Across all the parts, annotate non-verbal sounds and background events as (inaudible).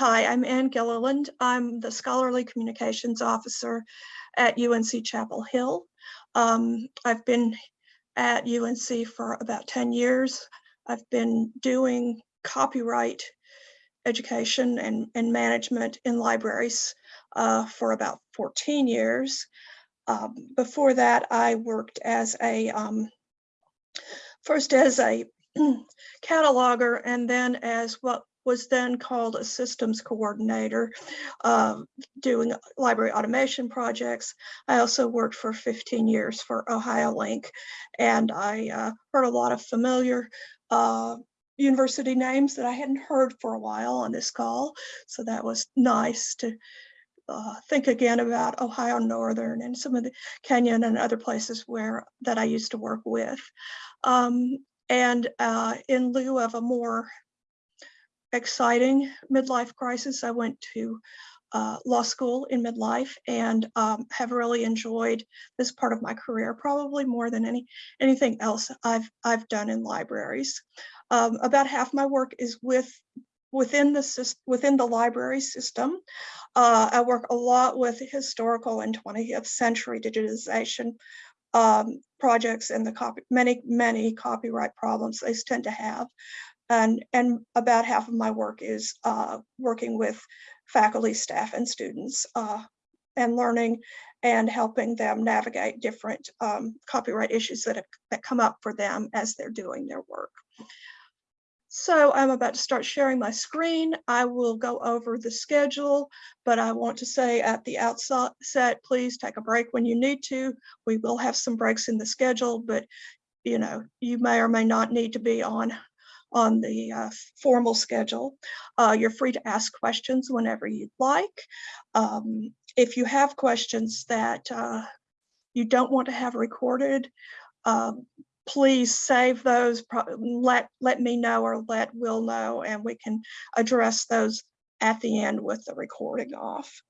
Hi, I'm Anne Gilliland. I'm the Scholarly Communications Officer at UNC Chapel Hill. Um, I've been at UNC for about 10 years. I've been doing copyright education and, and management in libraries uh, for about 14 years. Um, before that, I worked as a, um, first as a (clears throat) cataloger and then as what was then called a systems coordinator, uh, doing library automation projects. I also worked for 15 years for OhioLINK, and I uh, heard a lot of familiar uh, university names that I hadn't heard for a while on this call. So that was nice to uh, think again about Ohio Northern and some of the Kenyon and other places where that I used to work with. Um, and uh, in lieu of a more exciting midlife crisis, I went to uh, law school in midlife and um, have really enjoyed this part of my career, probably more than any anything else I've I've done in libraries. Um, about half my work is with within the within the library system. Uh, I work a lot with historical and 20th century digitization um, projects and the copy many many copyright problems they tend to have and and about half of my work is uh, working with faculty staff and students uh, and learning and helping them navigate different um, copyright issues that, have, that come up for them as they're doing their work. So I'm about to start sharing my screen. I will go over the schedule, but I want to say at the outset, please take a break when you need to. We will have some breaks in the schedule, but you know, you may or may not need to be on on the uh, formal schedule. Uh, you're free to ask questions whenever you'd like. Um, if you have questions that uh, you don't want to have recorded, um, please save those, let, let me know or let Will know, and we can address those at the end with the recording off.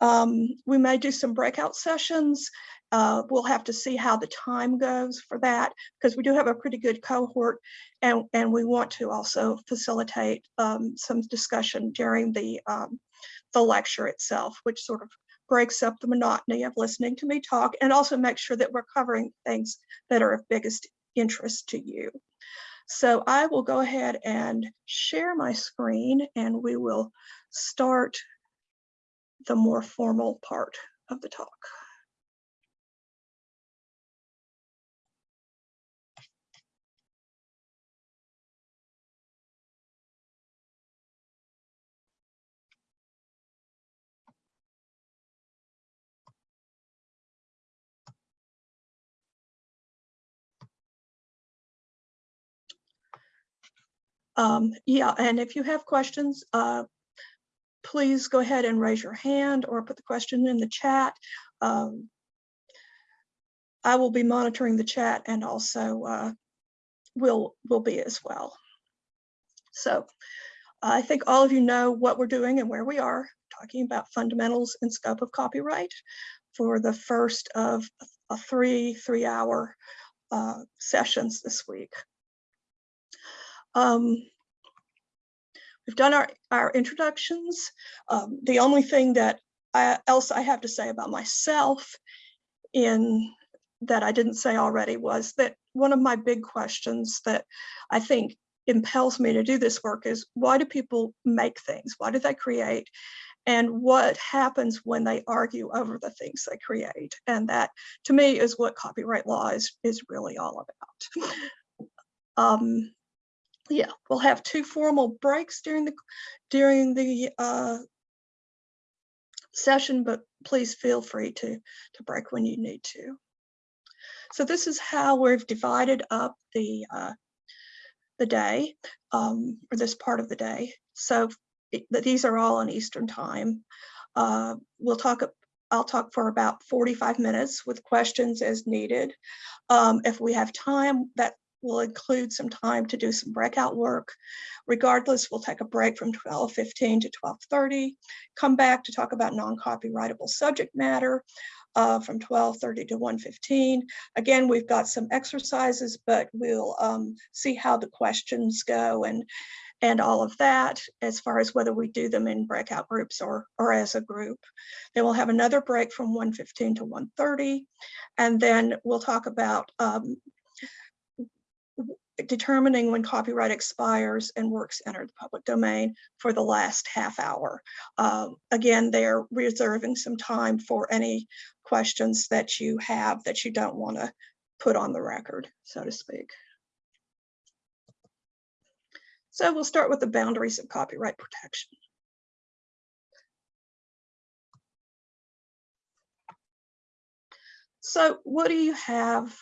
Um, we may do some breakout sessions. Uh, we'll have to see how the time goes for that because we do have a pretty good cohort and, and we want to also facilitate um, some discussion during the, um, the lecture itself, which sort of breaks up the monotony of listening to me talk and also make sure that we're covering things that are of biggest interest to you. So I will go ahead and share my screen and we will start the more formal part of the talk. Um, yeah, and if you have questions, uh, please go ahead and raise your hand or put the question in the chat. Um, I will be monitoring the chat and also uh, will will be as well. So I think all of you know what we're doing and where we are, talking about fundamentals and scope of copyright for the first of a three three hour uh, sessions this week. Um, We've done our, our introductions. Um, the only thing that I, else I have to say about myself in that I didn't say already was that one of my big questions that I think impels me to do this work is why do people make things? Why do they create? And what happens when they argue over the things they create? And that to me is what copyright law is, is really all about. (laughs) Um, yeah, we'll have two formal breaks during the during the uh, session, but please feel free to to break when you need to. So this is how we've divided up the uh, the day um, or this part of the day. So it, these are all on Eastern time. Uh, we'll talk I'll talk for about 45 minutes with questions as needed. Um, if we have time, that We'll include some time to do some breakout work. Regardless, we'll take a break from 12.15 to 12.30, come back to talk about non-copyrightable subject matter uh, from 12.30 to 1.15. Again, we've got some exercises, but we'll um, see how the questions go and and all of that as far as whether we do them in breakout groups or, or as a group. Then we'll have another break from 1.15 to 1.30, and then we'll talk about um, determining when copyright expires and works enter the public domain for the last half hour. Um, again, they're reserving some time for any questions that you have that you don't want to put on the record, so to speak. So we'll start with the boundaries of copyright protection. So what do you have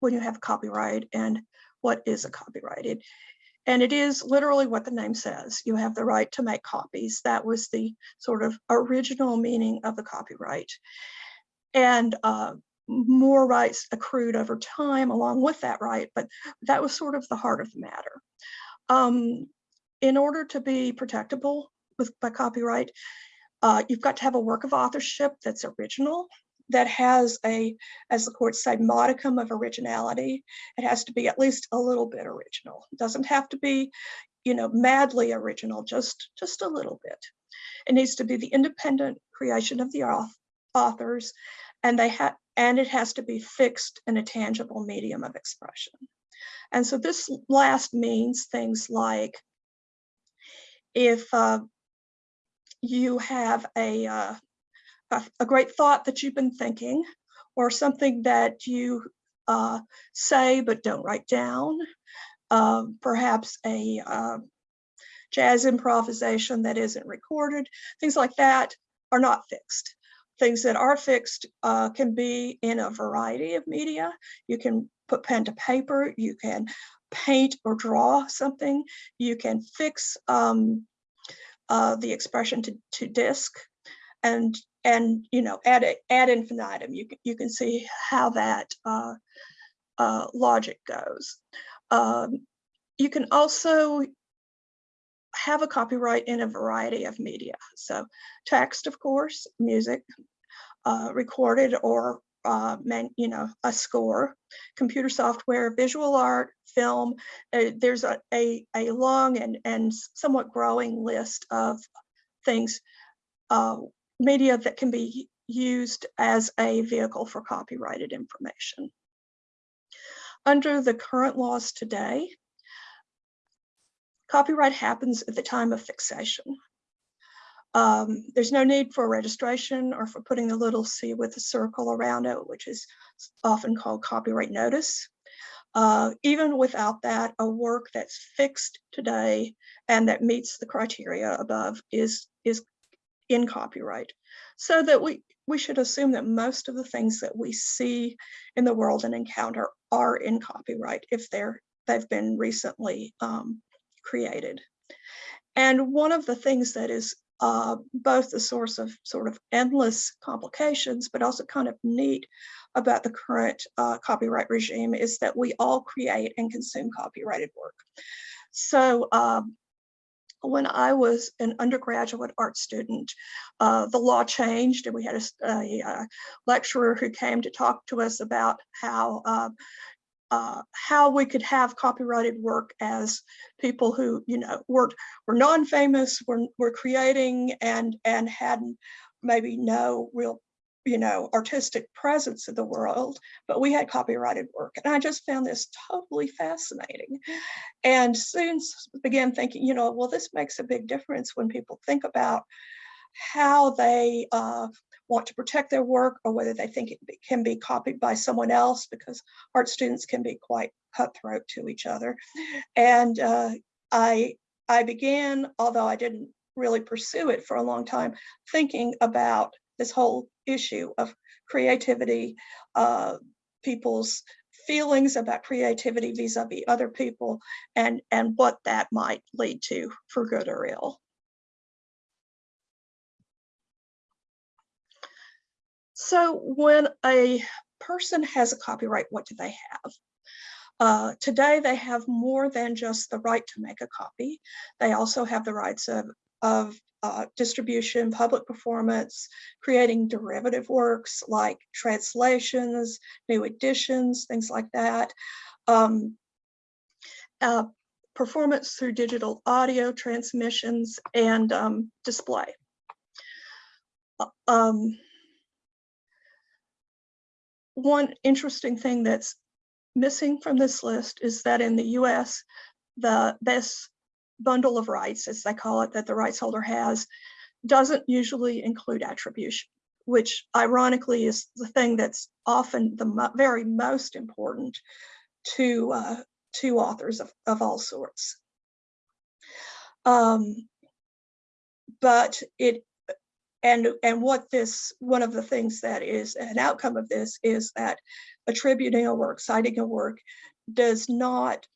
when you have copyright and what is a copyrighted? And it is literally what the name says. You have the right to make copies. That was the sort of original meaning of the copyright. And uh, more rights accrued over time along with that right, but that was sort of the heart of the matter. Um, in order to be protectable with by copyright, uh, you've got to have a work of authorship that's original, that has a, as the courts say, modicum of originality. It has to be at least a little bit original. It doesn't have to be, you know, madly original, just, just a little bit. It needs to be the independent creation of the authors, and they have, and it has to be fixed in a tangible medium of expression. And so this last means things like if uh, you have a, uh, a, great thought that you've been thinking or something that you uh, say but don't write down, um, perhaps a uh, jazz improvisation that isn't recorded, things like that are not fixed. Things that are fixed uh, can be in a variety of media. You can put pen to paper, you can paint or draw something, you can fix um, uh, the expression to, to disk and and you know add it ad infinitum you can you can see how that uh, uh, logic goes um, you can also have a copyright in a variety of media so text of course music uh, recorded or uh, man, you know, a score, computer software, visual art, film. Uh, there's a, a, a, long and, and somewhat growing list of things, uh, media that can be used as a vehicle for copyrighted information. Under the current laws today, copyright happens at the time of fixation. Um, there's no need for registration or for putting the little C with a circle around it, which is often called copyright notice. Uh, even without that, a work that's fixed today and that meets the criteria above is, is in copyright. So that we, we should assume that most of the things that we see in the world and encounter are in copyright if they're, they've been recently um, created. And one of the things that is uh, both the source of sort of endless complications, but also kind of neat about the current uh, copyright regime is that we all create and consume copyrighted work. So um, when I was an undergraduate art student, uh, the law changed and we had a, a, a, lecturer who came to talk to us about how uh, uh, how we could have copyrighted work as people who, you know, were, were non-famous, were, were creating and, and had maybe no real, you know, artistic presence in the world, but we had copyrighted work. And I just found this totally fascinating. And soon began thinking, you know, well, this makes a big difference when people think about how they uh, want to protect their work or whether they think it can be copied by someone else because art students can be quite cutthroat to each other. And uh, I, I began, although I didn't really pursue it for a long time, thinking about this whole issue of creativity, uh, people's feelings about creativity vis-a-vis -vis other people and, and what that might lead to for good or ill. So when a person has a copyright, what do they have? Uh, today, they have more than just the right to make a copy. They also have the rights of, of uh, distribution, public performance, creating derivative works like translations, new editions, things like that. Um, uh, performance through digital audio transmissions and um, display. Um, one interesting thing that's missing from this list is that in the US, the this bundle of rights, as they call it, that the rights holder has, doesn't usually include attribution, which ironically is the thing that's often the mo very most important to uh, to authors of, of all sorts. Um, but it and and what this one of the things that is an outcome of this is that attributing a work, citing a work, does not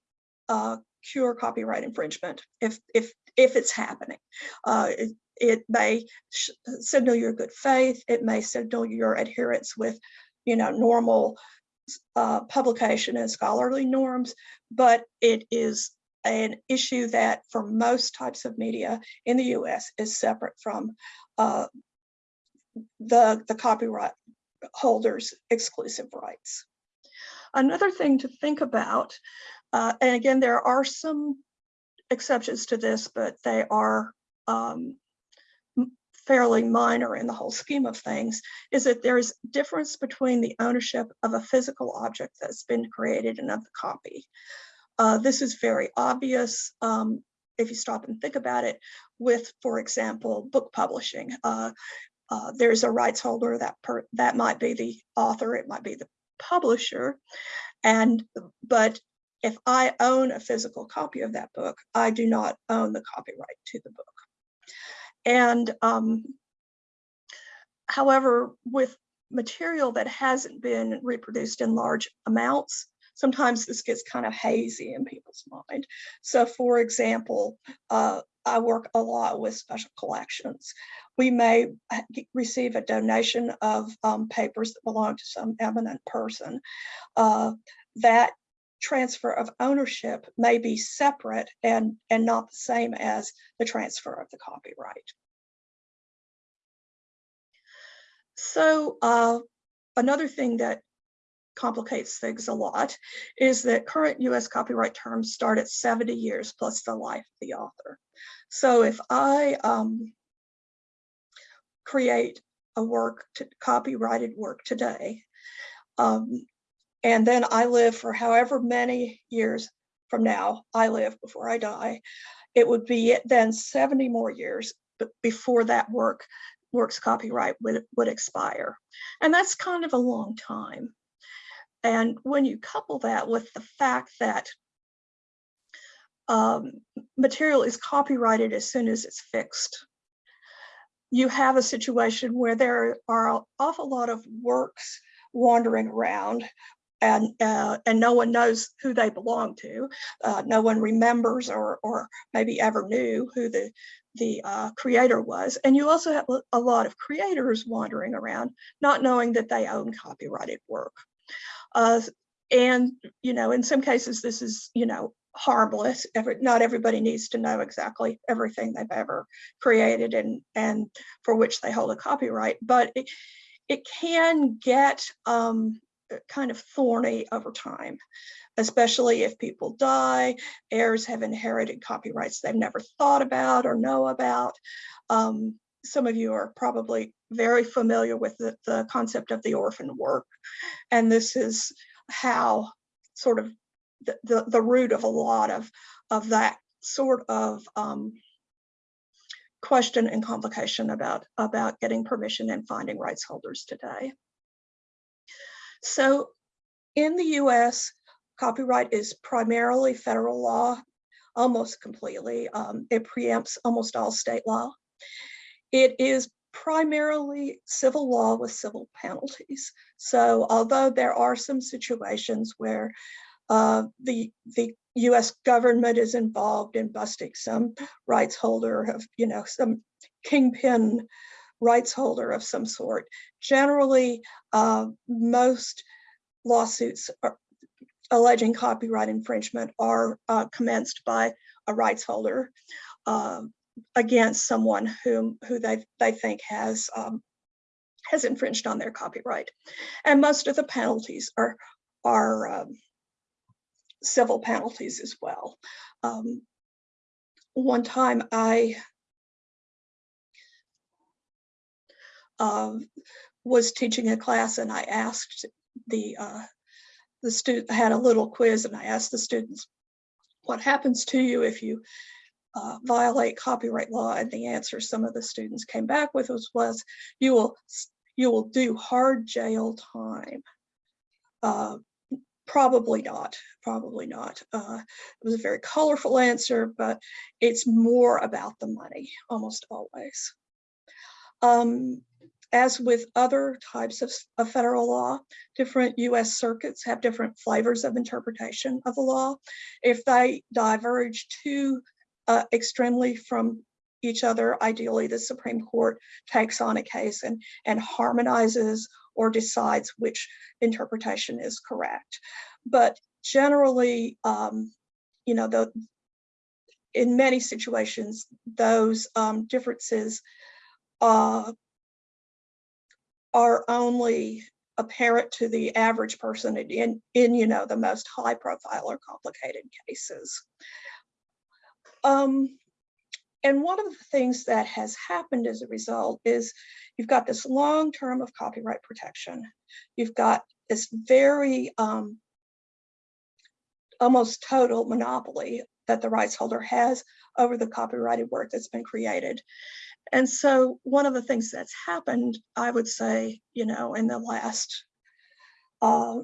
uh, cure copyright infringement if if if it's happening. Uh, it, it may signal your good faith. It may signal your adherence with, you know, normal uh, publication and scholarly norms, but it is an issue that for most types of media in the US is separate from uh, the, the copyright holders exclusive rights. Another thing to think about, uh, and again, there are some exceptions to this, but they are um, fairly minor in the whole scheme of things, is that there's difference between the ownership of a physical object that's been created and of the copy. Uh, this is very obvious um, if you stop and think about it with, for example, book publishing. Uh, uh, there's a rights holder that per, that might be the author, it might be the publisher, and but if I own a physical copy of that book, I do not own the copyright to the book. And um, however, with material that hasn't been reproduced in large amounts, sometimes this gets kind of hazy in people's mind. So for example, uh, I work a lot with special collections. We may receive a donation of um, papers that belong to some eminent person. Uh, that transfer of ownership may be separate and, and not the same as the transfer of the copyright. So uh, another thing that complicates things a lot is that current US copyright terms start at 70 years plus the life of the author. So if I um, create a work, to, copyrighted work today, um, and then I live for however many years from now I live before I die, it would be then 70 more years before that work work's copyright would, would expire. And that's kind of a long time. And when you couple that with the fact that um, material is copyrighted as soon as it's fixed, you have a situation where there are an awful lot of works wandering around and uh, and no one knows who they belong to. Uh, no one remembers or or maybe ever knew who the the uh, creator was. And you also have a lot of creators wandering around, not knowing that they own copyrighted work. Uh, and you know, in some cases, this is you know harmless. Every, not everybody needs to know exactly everything they've ever created and and for which they hold a copyright, but it, it can get um, kind of thorny over time, especially if people die, heirs have inherited copyrights they've never thought about or know about. Um, some of you are probably very familiar with the, the concept of the orphan work. And this is how sort of the, the, the root of a lot of, of that sort of um, question and complication about, about getting permission and finding rights holders today. So in the US, copyright is primarily federal law, almost completely. Um, it preempts almost all state law. It is primarily civil law with civil penalties. So although there are some situations where uh, the, the US government is involved in busting some rights holder of, you know, some kingpin rights holder of some sort. Generally, uh, most lawsuits are, alleging copyright infringement are uh, commenced by a rights holder uh, against someone whom who they they think has um, has infringed on their copyright, and most of the penalties are are um, civil penalties as well. um, one time I um, was teaching a class and I asked the uh, the student had a little quiz and I asked the students, what happens to you if you uh, violate copyright law? And the answer some of the students came back with was, was you will you will do hard jail time. Uh, probably not, probably not. Uh, it was a very colorful answer, but it's more about the money almost always. Um, as with other types of, of, federal law, different US circuits have different flavors of interpretation of the law. If they diverge too uh, extremely from each other, ideally the Supreme Court takes on a case and, and harmonizes or decides which interpretation is correct. But generally, um, you know, the, in many situations, those um, differences uh, are only apparent to the average person in, in you know, the most high profile or complicated cases. Um, and one of the things that has happened as a result is you've got this long term of copyright protection. You've got this very um, almost total monopoly that the rights holder has over the copyrighted work that's been created. And so one of the things that's happened, I would say, you know, in the last, uh,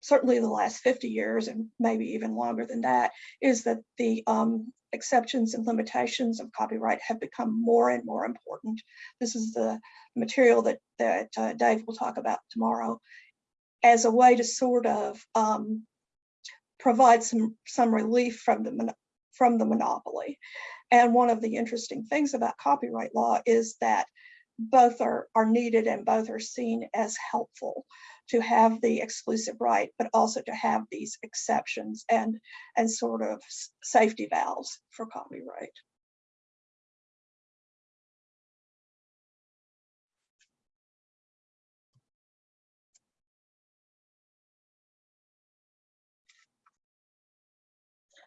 certainly the last 50 years and maybe even longer than that, is that the um, exceptions and limitations of copyright have become more and more important. This is the material that, that uh, Dave will talk about tomorrow as a way to sort of um, provide some, some relief from the, from the monopoly. And one of the interesting things about copyright law is that both are, are needed and both are seen as helpful to have the exclusive right, but also to have these exceptions and, and sort of safety valves for copyright.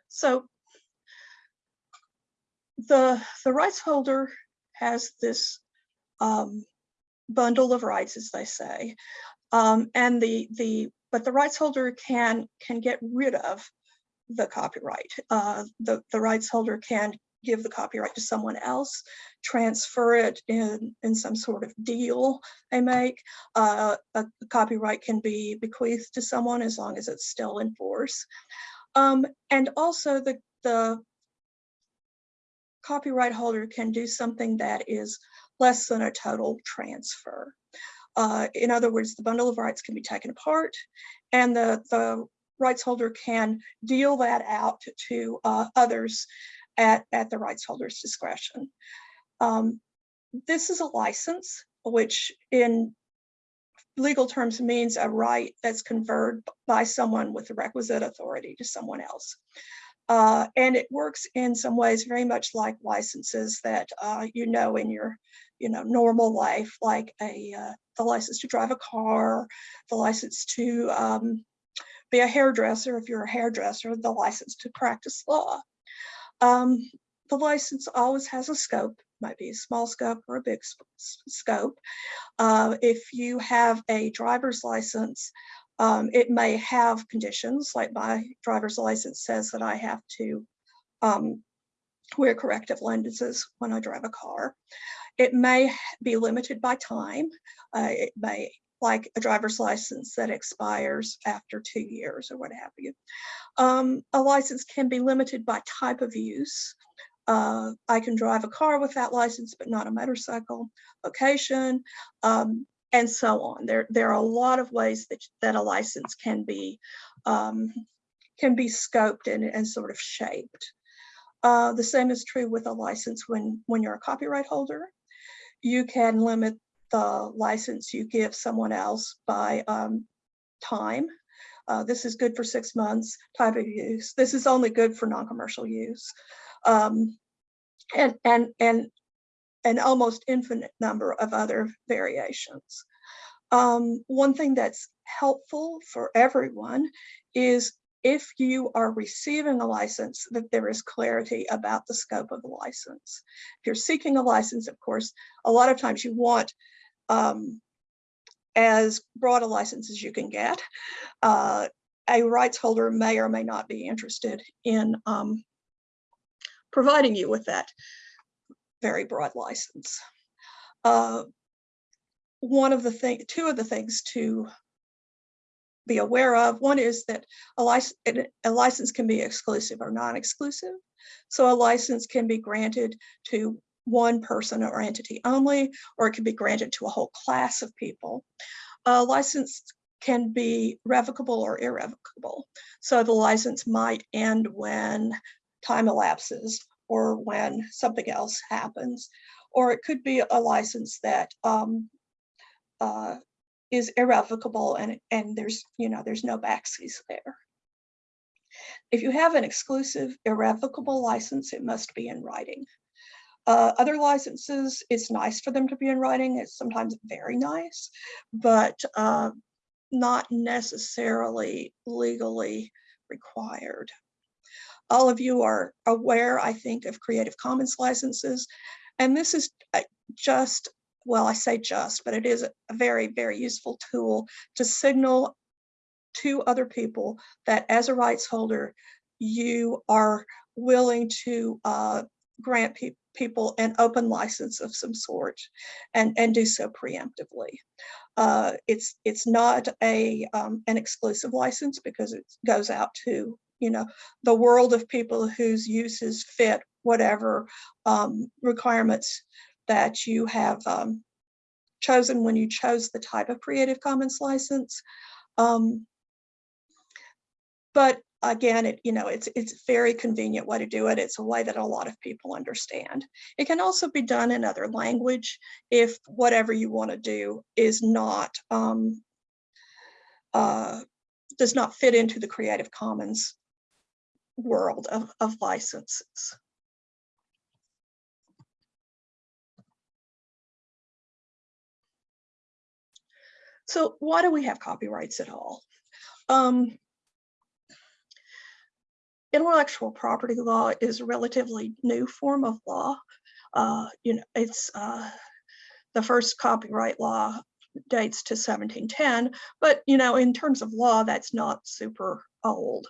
So the, the rights holder has this um, bundle of rights, as they say, um, and the the but the rights holder can can get rid of the copyright. Uh, the the rights holder can give the copyright to someone else, transfer it in in some sort of deal they make. Uh, a copyright can be bequeathed to someone as long as it's still in force. Um, and also the the copyright holder can do something that is less than a total transfer. Uh, in other words, the bundle of rights can be taken apart and the, the rights holder can deal that out to uh, others at, at the rights holder's discretion. Um, this is a license, which in legal terms means a right that's conferred by someone with the requisite authority to someone else. Uh, and it works in some ways very much like licenses that uh, you know in your you know normal life, like a uh, the license to drive a car, the license to um, be a hairdresser if you're a hairdresser, the license to practice law. Um, the license always has a scope, might be a small scope or a big scope. Uh, if you have a driver's license, um, it may have conditions like my driver's license says that I have to um, wear corrective lenses when I drive a car. It may be limited by time. Uh, it may, like a driver's license that expires after two years or what have you. Um, a license can be limited by type of use. Uh, I can drive a car with that license, but not a motorcycle. Location, um, and so on. There, there are a lot of ways that, that a license can be um, can be scoped and, and sort of shaped. Uh, the same is true with a license when, when you're a copyright holder. You can limit the license you give someone else by um, time. Uh, this is good for six months, type of use. This is only good for non-commercial use. Um, and, and, and an almost infinite number of other variations. Um, one thing that's helpful for everyone is if you are receiving a license, that there is clarity about the scope of the license. If you're seeking a license, of course, a lot of times you want um, as broad a license as you can get. Uh, a rights holder may or may not be interested in um, providing you with that very broad license. Uh, one of the thing, two of the things to be aware of, one is that a license, a license can be exclusive or non-exclusive. So a license can be granted to one person or entity only, or it can be granted to a whole class of people. A license can be revocable or irrevocable. So the license might end when time elapses or when something else happens. Or it could be a license that um, uh, is irrevocable and, and there's, you know, there's no backsies there. If you have an exclusive irrevocable license, it must be in writing. Uh, other licenses, it's nice for them to be in writing. It's sometimes very nice, but uh, not necessarily legally required. All of you are aware, I think, of Creative Commons licenses, and this is uh, just, well, I say just, but it is a very, very useful tool to signal to other people that as a rights holder, you are willing to uh, grant pe people an open license of some sort and, and do so preemptively. Uh, it's it's not a um, an exclusive license because it goes out to you know the world of people whose uses fit whatever um, requirements that you have um, chosen when you chose the type of Creative Commons license. Um, but again, it you know it's it's a very convenient way to do it. It's a way that a lot of people understand. It can also be done in other language if whatever you want to do is not um, uh, does not fit into the Creative Commons world of, of licenses. So why do we have copyrights at all? Um, intellectual property law is a relatively new form of law. Uh, you know, it's uh, the first copyright law dates to 1710, but you know, in terms of law, that's not super old.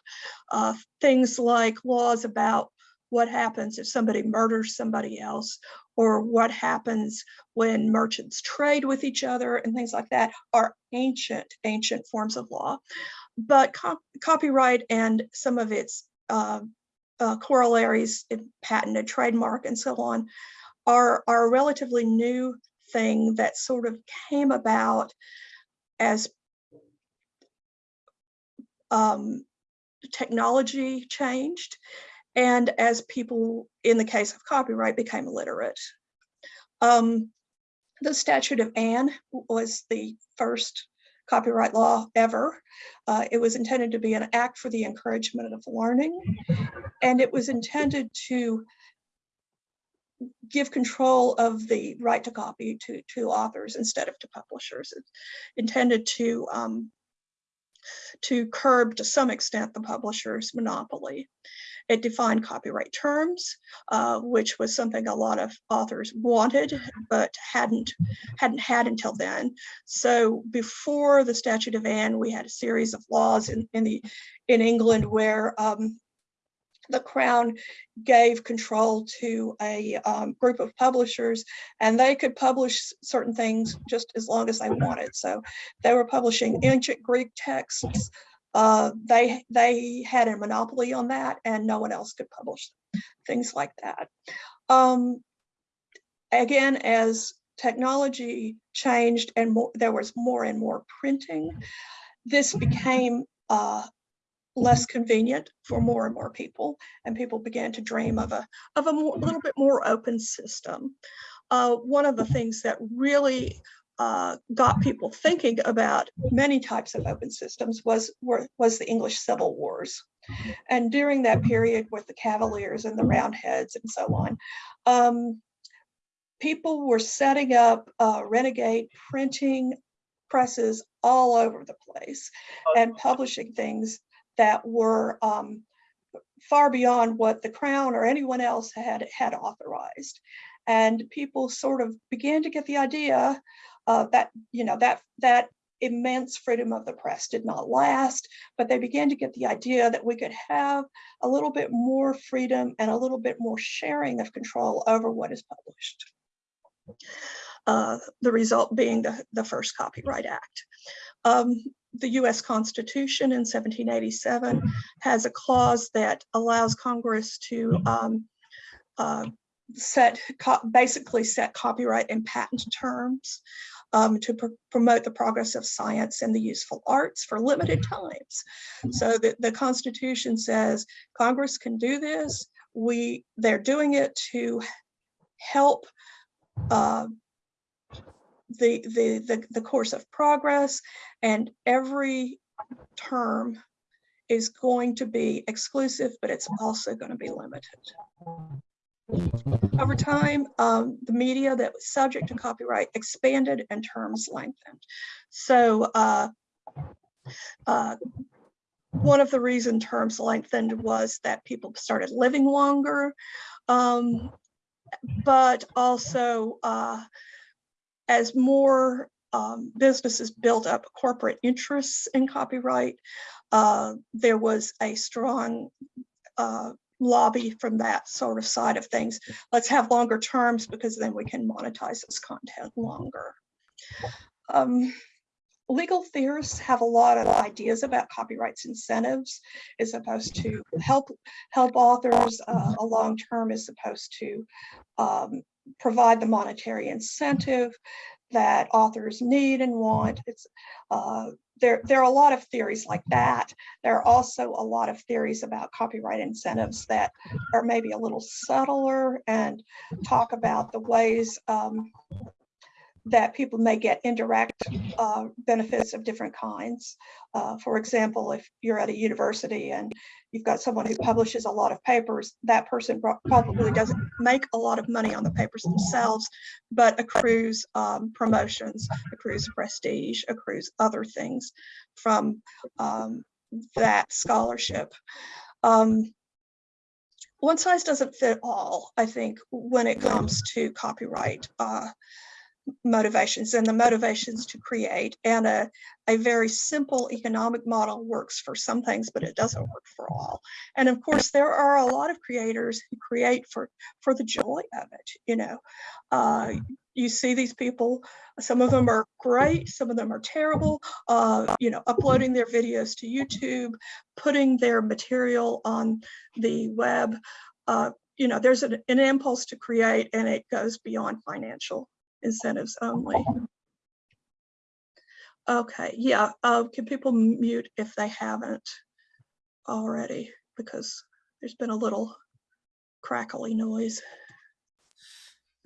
Uh, things like laws about what happens if somebody murders somebody else or what happens when merchants trade with each other and things like that are ancient, ancient forms of law. But co copyright and some of its uh, uh, corollaries, patent trademark and so on, are, are a relatively new thing that sort of came about as um, technology changed and as people, in the case of copyright, became illiterate. Um, the Statute of Anne was the first copyright law ever. Uh, it was intended to be an act for the encouragement of learning, and it was intended to give control of the right to copy to, to authors instead of to publishers. It's intended to um, to curb to some extent the publisher's monopoly. It defined copyright terms, uh, which was something a lot of authors wanted, but hadn't hadn't had until then. So before the Statute of Anne, we had a series of laws in, in the in England where um, the Crown gave control to a um, group of publishers and they could publish certain things just as long as they wanted. So they were publishing ancient Greek texts, uh, they they had a monopoly on that and no one else could publish things like that. Um, again, as technology changed and more, there was more and more printing, this became uh, less convenient for more and more people, and people began to dream of a of a more, little bit more open system. Uh, one of the things that really uh, got people thinking about many types of open systems was, were, was the English Civil Wars. And during that period with the Cavaliers and the Roundheads and so on, um, people were setting up uh, renegade printing presses all over the place and publishing things that were um, far beyond what the Crown or anyone else had had authorized. And people sort of began to get the idea uh, that, you know, that that immense freedom of the press did not last, but they began to get the idea that we could have a little bit more freedom and a little bit more sharing of control over what is published. Uh, the result being the, the first Copyright Act. Um, the US Constitution in 1787 has a clause that allows Congress to um, uh, set, basically set copyright and patent terms um, to pr promote the progress of science and the useful arts for limited times. So the, the Constitution says Congress can do this. We, they're doing it to help uh, the, the, the, the course of progress and every term is going to be exclusive, but it's also going to be limited. Over time, um, the media that was subject to copyright expanded and terms lengthened. So uh, uh, one of the reason terms lengthened was that people started living longer, um, but also uh, as more um, businesses built up corporate interests in copyright, uh, there was a strong uh, lobby from that sort of side of things. Let's have longer terms because then we can monetize this content longer. Um, legal theorists have a lot of ideas about copyrights incentives is supposed to help help authors uh, a long term is supposed to um, provide the monetary incentive that authors need and want. It's uh, there, there are a lot of theories like that. There are also a lot of theories about copyright incentives that are maybe a little subtler and talk about the ways um, that people may get indirect uh, benefits of different kinds. Uh, for example, if you're at a university and you've got someone who publishes a lot of papers, that person probably doesn't make a lot of money on the papers themselves, but accrues um, promotions, accrues prestige, accrues other things from um, that scholarship. Um, one size doesn't fit all, I think, when it comes to copyright. Uh, motivations and the motivations to create and a, a very simple economic model works for some things but it doesn't work for all. And of course there are a lot of creators who create for for the joy of it you know? Uh, you see these people some of them are great some of them are terrible uh, you know uploading their videos to youtube putting their material on the web uh, you know there's an, an impulse to create and it goes beyond financial incentives only. Okay, yeah, uh, can people mute if they haven't already? Because there's been a little crackly noise.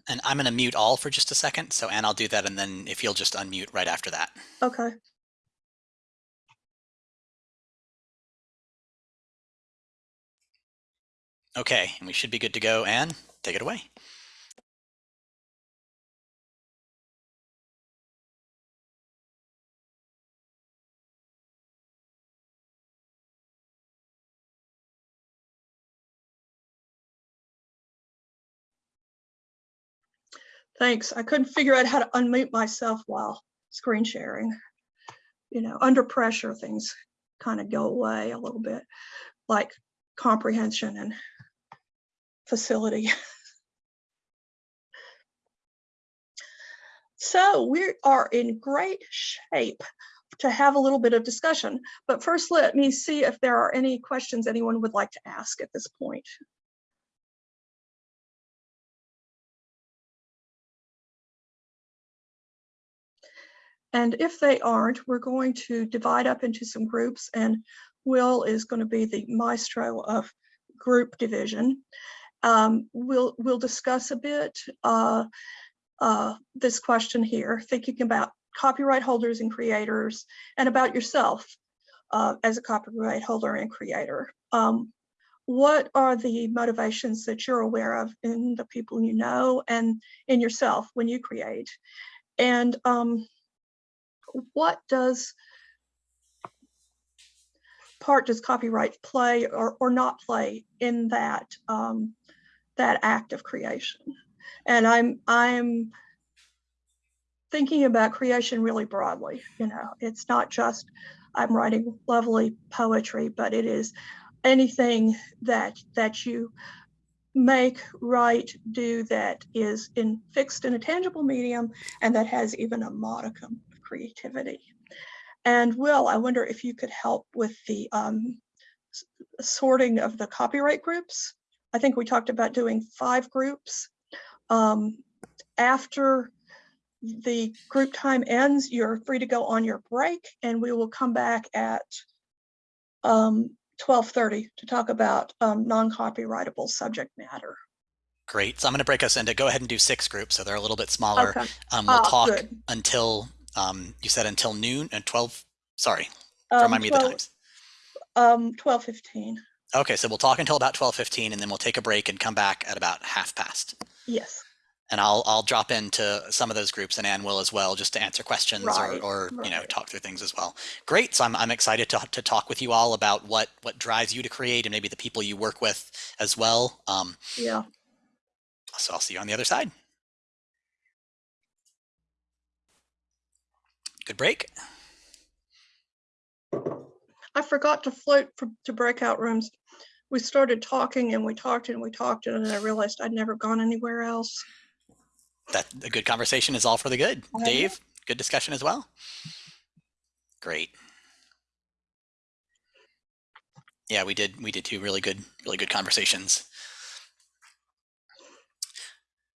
And I'm going to mute all for just a second. So Anne, I'll do that. And then if you'll just unmute right after that. Okay. Okay, and we should be good to go. Anne, take it away. Thanks. I couldn't figure out how to unmute myself while screen sharing. You know, under pressure, things kind of go away a little bit, like comprehension and facility. (laughs) so we are in great shape to have a little bit of discussion. But first, let me see if there are any questions anyone would like to ask at this point. And if they aren't, we're going to divide up into some groups and Will is going to be the maestro of group division. Um, we'll, we'll discuss a bit uh, uh, this question here, thinking about copyright holders and creators and about yourself uh, as a copyright holder and creator. Um, what are the motivations that you're aware of in the people you know and in yourself when you create? And um, what does part does copyright play or, or not play in that um, that act of creation? And I'm I'm thinking about creation really broadly. You know, it's not just I'm writing lovely poetry, but it is anything that that you make, write, do that is in fixed in a tangible medium and that has even a modicum creativity. And Will, I wonder if you could help with the um, sorting of the copyright groups. I think we talked about doing five groups. Um, after the group time ends, you're free to go on your break and we will come back at um, 12:30 to talk about um, non-copyrightable subject matter. Great. So I'm going to break us into go ahead and do six groups, so they're a little bit smaller. Okay. Um, we'll Ah, talk good. until um, you said until noon and 12. Sorry, Um, remind me of the times. Um, 12:15. Okay, so we'll talk until about 12:15, and then we'll take a break and come back at about half past. Yes. And I'll I'll drop into some of those groups, and Anne will as well, just to answer questions Right, or, or you know talk through things as well. Great. So I'm I'm excited to to talk with you all about what what drives you to create, and maybe the people you work with as well. Um, Yeah. so I'll see you on the other side. Good break. I forgot to float for, to breakout rooms. We started talking and we talked and we talked and then I realized I'd never gone anywhere else. That a good conversation is all for the good. Oh, I. Dave, good discussion as well. Great. Yeah, we did we did two really good really good conversations.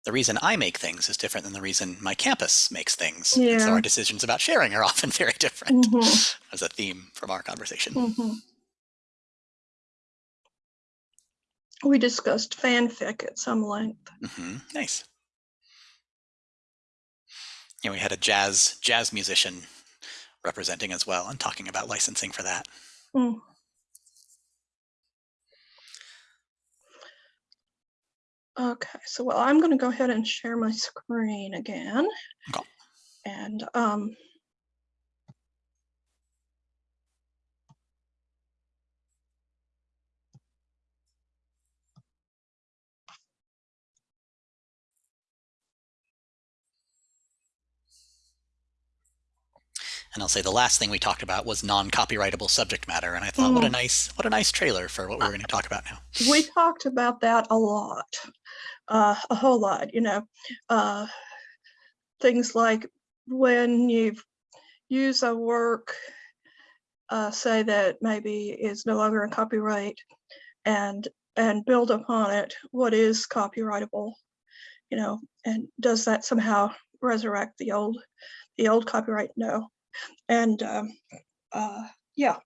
The reason I make things is different than the reason my campus makes things. And so our decisions about sharing are (laughs) often very different Mhm, (laughs) as a theme from our conversation. mhm. We discussed fanfic at some length. hmm Nice. Yeah, we had a jazz jazz musician representing as well and talking about licensing for that. Okay, so well, I'm going to go ahead and share my screen again. Okay. And um, And I'll say the last thing we talked about was non-copyrightable subject matter, and I thought, what a Mm. nice, what a nice trailer for what we're going to talk about now. we talked about that a lot, uh, a whole lot, you know, uh, things like when you use a work, uh, say that maybe is no longer in copyright and and build upon it what is copyrightable, you know, and does that somehow resurrect the old the old copyright? No. And um, uh, yeah,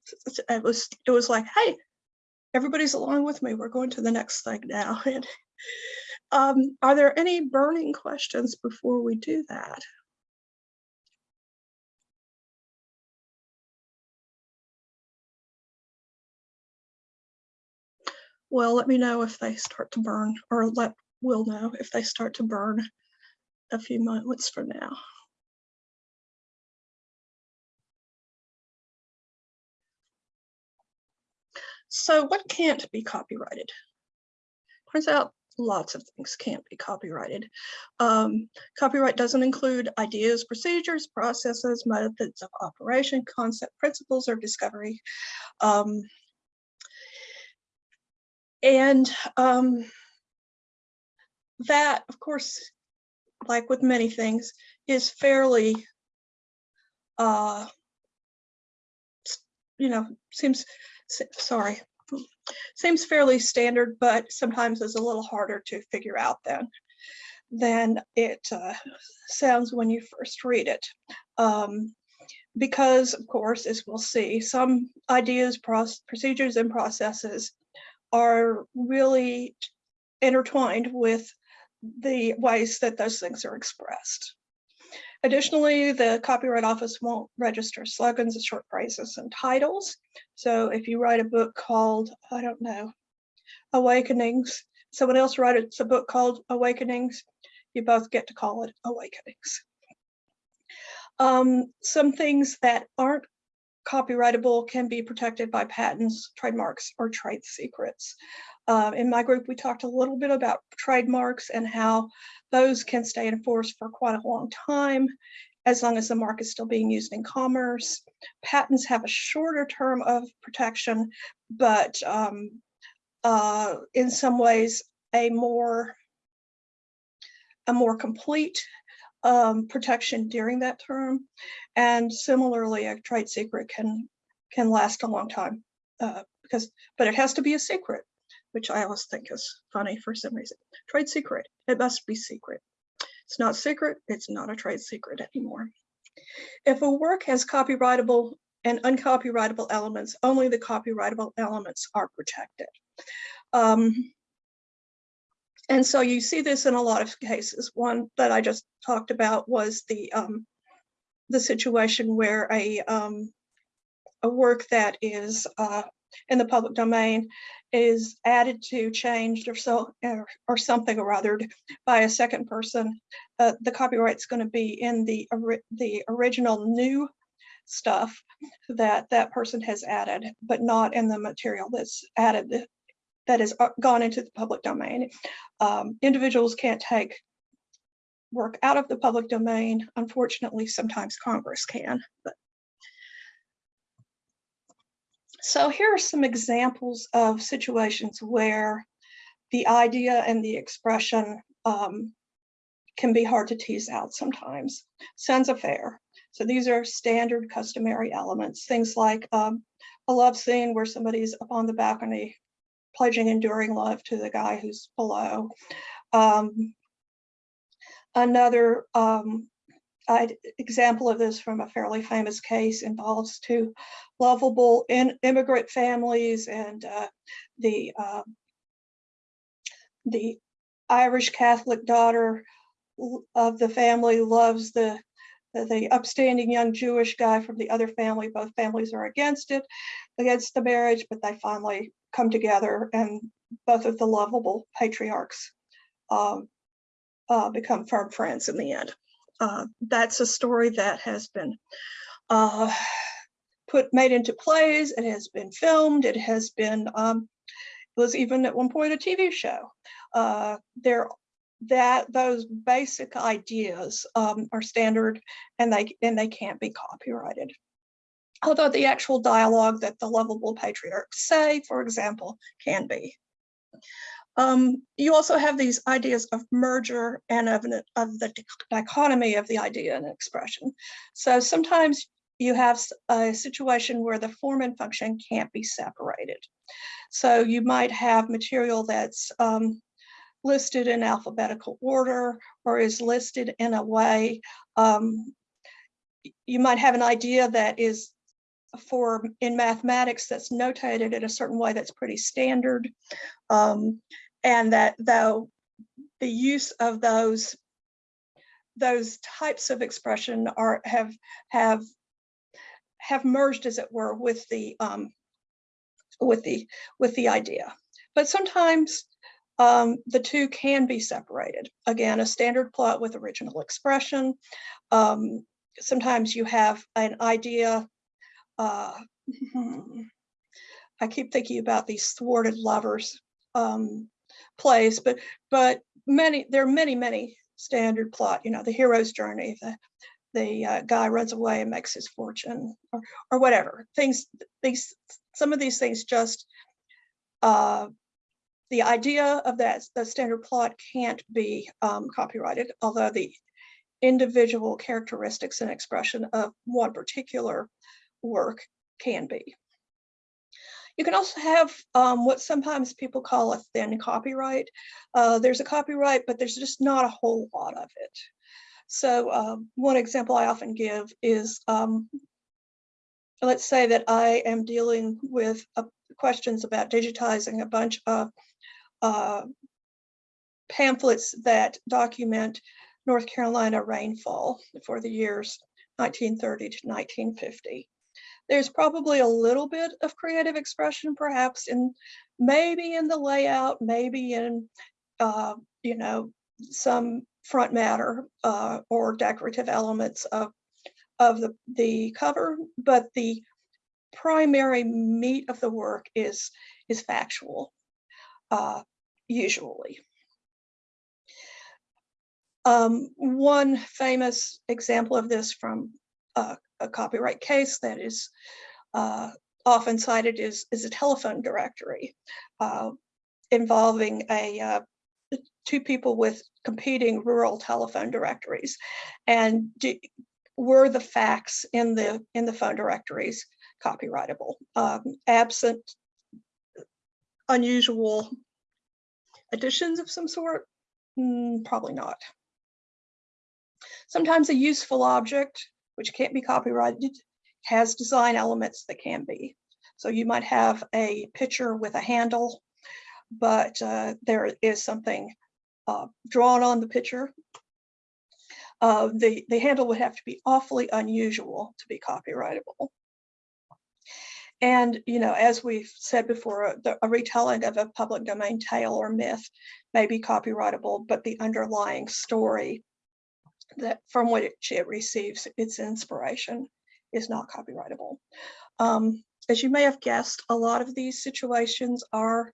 it was it was like, hey, everybody's along with me. We're going to the next thing now. (laughs) And um, are there any burning questions before we do that? Well, let me know if they start to burn, or let Will know if they start to burn a few moments from now. So what can't be copyrighted? Turns out lots of things can't be copyrighted. Um, copyright doesn't include ideas, procedures, processes, methods of operation, concept, principles, or discovery. Um, and um, that, of course, like with many things, is fairly, uh, you know, seems, sorry, seems fairly standard, but sometimes is a little harder to figure out than than it uh, sounds when you first read it. Um, because, of course, as we'll see, some ideas, proc- procedures, and processes are really intertwined with the ways that those things are expressed. Additionally, the Copyright Office won't register slogans, short phrases, and titles. So if you write a book called, I don't know, Awakenings, someone else writes a book called Awakenings, you both get to call it Awakenings. Um, some things that aren't copyrightable can be protected by patents, trademarks, or trade secrets. Uh, in my group, we talked a little bit about trademarks and how those can stay in force for quite a long time, as long as the mark is still being used in commerce. Patents have a shorter term of protection, but um, uh, in some ways, a more a more complete um, protection during that term. And similarly, a trade secret can can last a long time uh, because, but it has to be a secret, which I always think is funny for some reason. Trade secret, it must be secret. It's not secret, it's not a trade secret anymore. If a work has copyrightable and uncopyrightable elements, only the copyrightable elements are protected. Um, and so you see this in a lot of cases. One that I just talked about was the um, the situation where a um, a work that is uh, in the public domain is added to, changed, or so or, or something or other by a second person. Uh, the copyright's going to be in the the original new stuff that that person has added, but not in the material that's added that has uh, gone into the public domain. Um, individuals can't take work out of the public domain. Unfortunately, sometimes Congress can. But. So here are some examples of situations where the idea and the expression um, can be hard to tease out sometimes. Scènes à faire. So these are standard customary elements, things like um, a love scene where somebody's up on the balcony pledging enduring love to the guy who's below. Um, another um, example of this from a fairly famous case involves two lovable in, immigrant families and uh, the uh, the Irish Catholic daughter of the family loves the the upstanding young Jewish guy from the other family. Both families are against it, against the marriage, but they finally come together and both of the lovable patriarchs um, uh, become firm friends in the end. Uh, that's a story that has been uh, put made into plays. It has been filmed. It has been um, it was even at one point a TV show. Uh, there that those basic ideas um, are standard and they and they can't be copyrighted although the actual dialogue that the lovable patriarchs say, for example, can be. Um, you also have these ideas of merger and of, an, of the dichotomy of the idea and expression. So sometimes you have a situation where the form and function can't be separated. So you might have material that's um, listed in alphabetical order or is listed in a way um, you might have an idea that is for in mathematics that's notated in a certain way that's pretty standard. Um, and that though the use of those those types of expression are have have have merged as it were with the um, with the with the idea. But sometimes um, the two can be separated. Again a standard plot with original expression. Um, sometimes you have an idea uh, I keep thinking about these thwarted lovers um, plays, but but many there are many many standard plot. You know, the hero's journey, the the uh, guy runs away and makes his fortune, or or whatever things. These some of these things just uh, the idea of that the standard plot can't be um, copyrighted, although the individual characteristics and expression of one particular work can be. You can also have um, what sometimes people call a thin copyright. Uh, there's a copyright, but there's just not a whole lot of it. So um, one example I often give is, um, let's say that I am dealing with uh, questions about digitizing a bunch of uh, pamphlets that document North Carolina rainfall for the years 1930 to 1950. There's probably a little bit of creative expression, perhaps in maybe in the layout, maybe in, uh, you know, some front matter uh, or decorative elements of, of the, the cover, but the primary meat of the work is is factual, uh, usually. Um, one famous example of this from uh, a copyright case that is uh, often cited is, is a telephone directory uh, involving a uh, two people with competing rural telephone directories. And do, were the facts in the in the phone directories copyrightable? Um, absent unusual additions of some sort? Mm, probably not. Sometimes a useful object, which can't be copyrighted, has design elements that can be. So you might have a picture with a handle, but uh, there is something uh, drawn on the picture. Uh, the, the handle would have to be awfully unusual to be copyrightable. And, you know, as we've said before, the, a retelling of a public domain tale or myth may be copyrightable, but the underlying story that from which it receives its inspiration is not copyrightable. Um, as you may have guessed, a lot of these situations are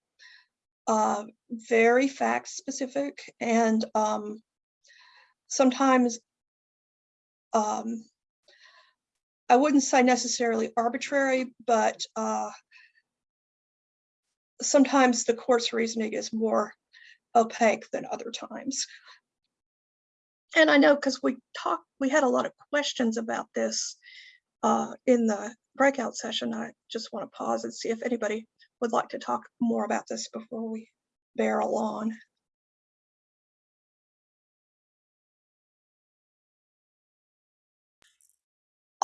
uh, very fact specific and um, sometimes um, I wouldn't say necessarily arbitrary, but uh, sometimes the court's reasoning is more opaque than other times. And I know because we talked, we had a lot of questions about this uh, in the breakout session. I just want to pause and see if anybody would like to talk more about this before we barrel on.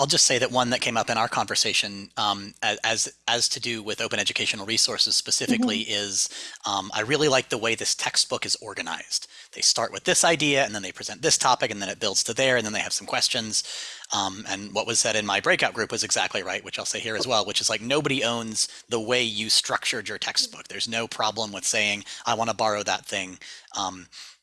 I'll just say that one that came up in our conversation um, as as to do with open educational resources specifically mm-hmm. is um, I really like the way this textbook is organized. They start with this idea and then they present this topic and then it builds to there and then they have some questions. Um, and what was said in my breakout group was exactly right, which I'll say here as well, which is like nobody owns the way you structured your textbook. There's no problem with saying I want to borrow that thing.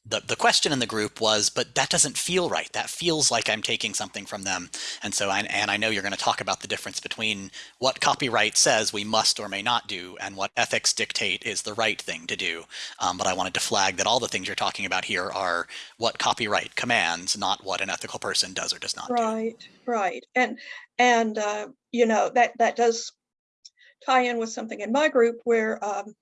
The, the question in the group was, but that doesn't feel right. That feels like I'm taking something from them. And so, I, and I know you're going to talk about the difference between what copyright says we must or may not do and what ethics dictate is the right thing to do. Um, but I wanted to flag that all the things you're talking about here are what copyright commands, not what an ethical person does or does not right, do. Right, right. And, and uh, you know, that, that does tie in with something in my group where um,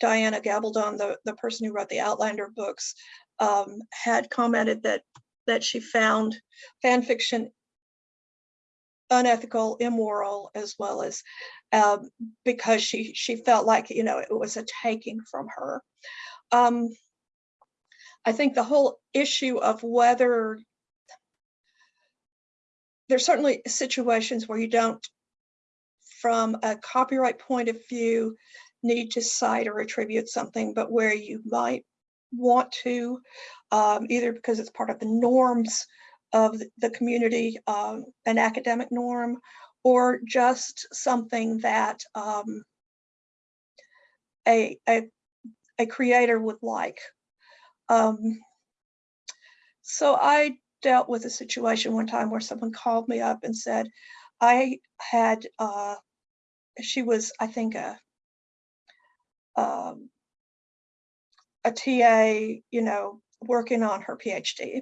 Diana Gabaldon, the, the person who wrote the Outlander books, um, had commented that that she found fan fiction unethical, immoral, as well as um, because she she felt like you know it was a taking from her. Um, I think the whole issue of whether there's certainly situations where you don't, from a copyright point of view, need to cite or attribute something, but where you might want to, um, either because it's part of the norms of the community, um, an academic norm, or just something that um, a, a, a creator would like. Um, so I dealt with a situation one time where someone called me up and said, I had, uh, she was, I think, a um, a TA, you know, working on her PhD.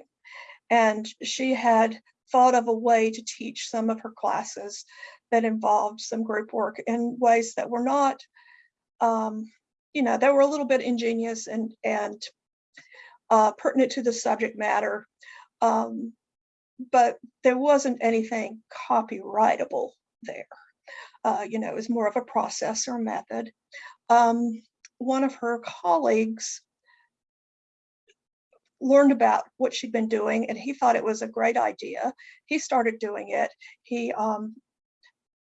And she had thought of a way to teach some of her classes that involved some group work in ways that were not, um, you know, that were a little bit ingenious and, and uh, pertinent to the subject matter. Um, but there wasn't anything copyrightable there. Uh, you know, it was more of a process or method um, one of her colleagues learned about what she'd been doing and he thought it was a great idea. He started doing it. He um,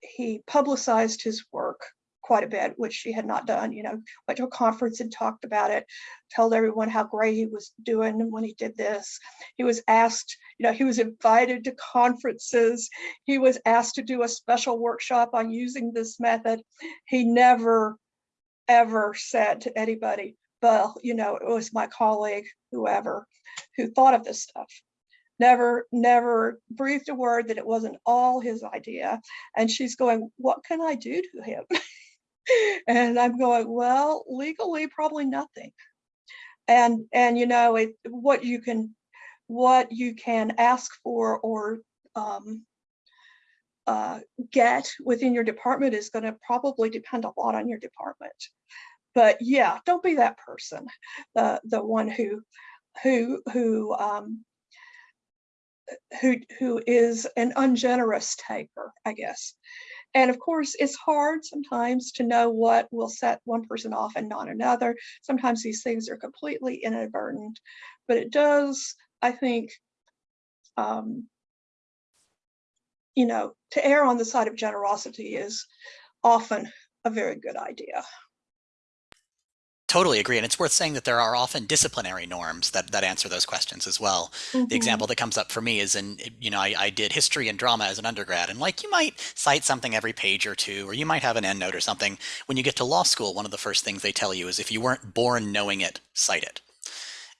he publicized his work quite a bit, which she had not done, you know, went to a conference and talked about it, told everyone how great he was doing when he did this. He was asked, you know, he was invited to conferences. He was asked to do a special workshop on using this method. He never ever said to anybody, well, you know, it was my colleague, whoever, who thought of this stuff. never, never breathed a word that it wasn't all his idea. And she's going, what can I do to him? (laughs) and I'm going, well, legally, probably nothing. And, and you know, it, what you can, what you can ask for or um, uh, get within your department is going to probably depend a lot on your department. But yeah, don't be that person, the the one who who who um, who who is an ungenerous taker, I guess. And of course, it's hard sometimes to know what will set one person off and not another. Sometimes these things are completely inadvertent, but it does, I think, um, you know, to err on the side of generosity is often a very good idea. Totally agree. And it's worth saying that there are often disciplinary norms that, that answer those questions as well. Mhm. The example that comes up for me is in, you know, I, I did history and drama as an undergrad, and like you might cite something every page or two, or you might have an endnote or something. When you get to law school, one of the first things they tell you is if you weren't born knowing it, cite it.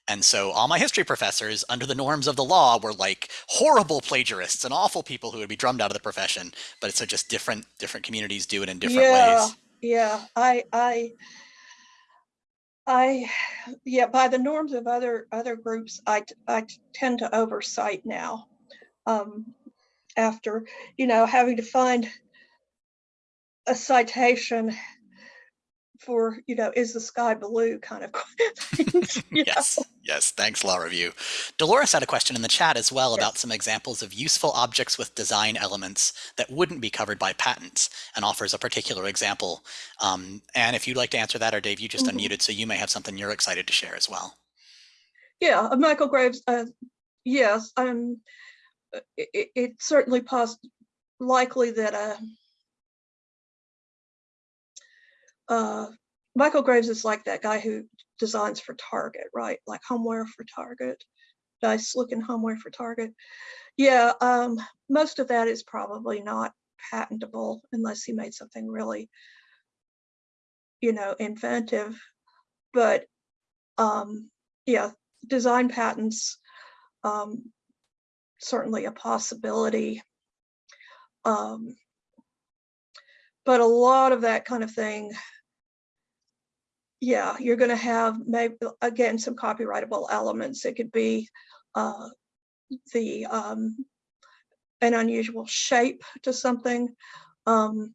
And so all my history professors, under the norms of the law, were like horrible plagiarists and awful people who would be drummed out of the profession. But it's so just different different communities do it in different yeah, ways. yeah. I I I yeah, by the norms of other other groups, I, I tend to oversight now. Um, after you know having to find a citation for you know is the sky blue kind of (laughs) things. you (laughs) know? Yes. Thanks, Law Review. Dolores had a question in the chat as well Yes. about some examples of useful objects with design elements that wouldn't be covered by patents and offers a particular example. Um, and if you'd like to answer that, or Dave, you just Mhm. unmuted, so you may have something you're excited to share as well. Yeah, uh, Michael Graves. Uh, yes, um, uh, it, it- it's certainly pos- likely that uh, uh, Michael Graves is like that guy who designs for Target, right? Like homeware for Target, nice looking homeware for Target. Yeah, um, most of that is probably not patentable unless he made something really, you know, inventive. But um, yeah, design patents um, certainly a possibility. Um, but a lot of that kind of thing, yeah, you're going to have maybe again some copyrightable elements. It could be uh, the um, an unusual shape to something, um,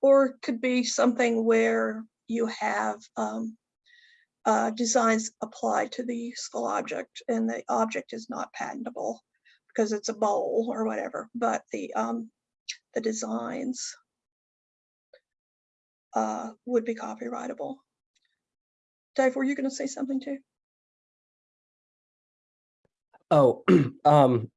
or could be something where you have um, uh, designs applied to the useful object and the object is not patentable because it's a bowl or whatever, but the um, the designs uh, would be copyrightable. Dave, were you going to say something too? Oh, (clears throat) um,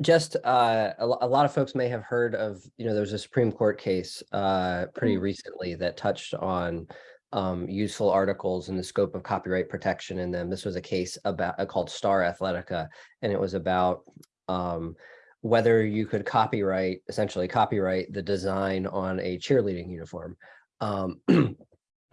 just uh, a, a lot of folks may have heard of, you know, there was a Supreme Court case uh, pretty Mm. recently that touched on um, useful articles and the scope of copyright protection in them. This was a case about uh, called Star Athletica, and it was about um, whether you could copyright, essentially copyright the design on a cheerleading uniform. Um, (clears throat)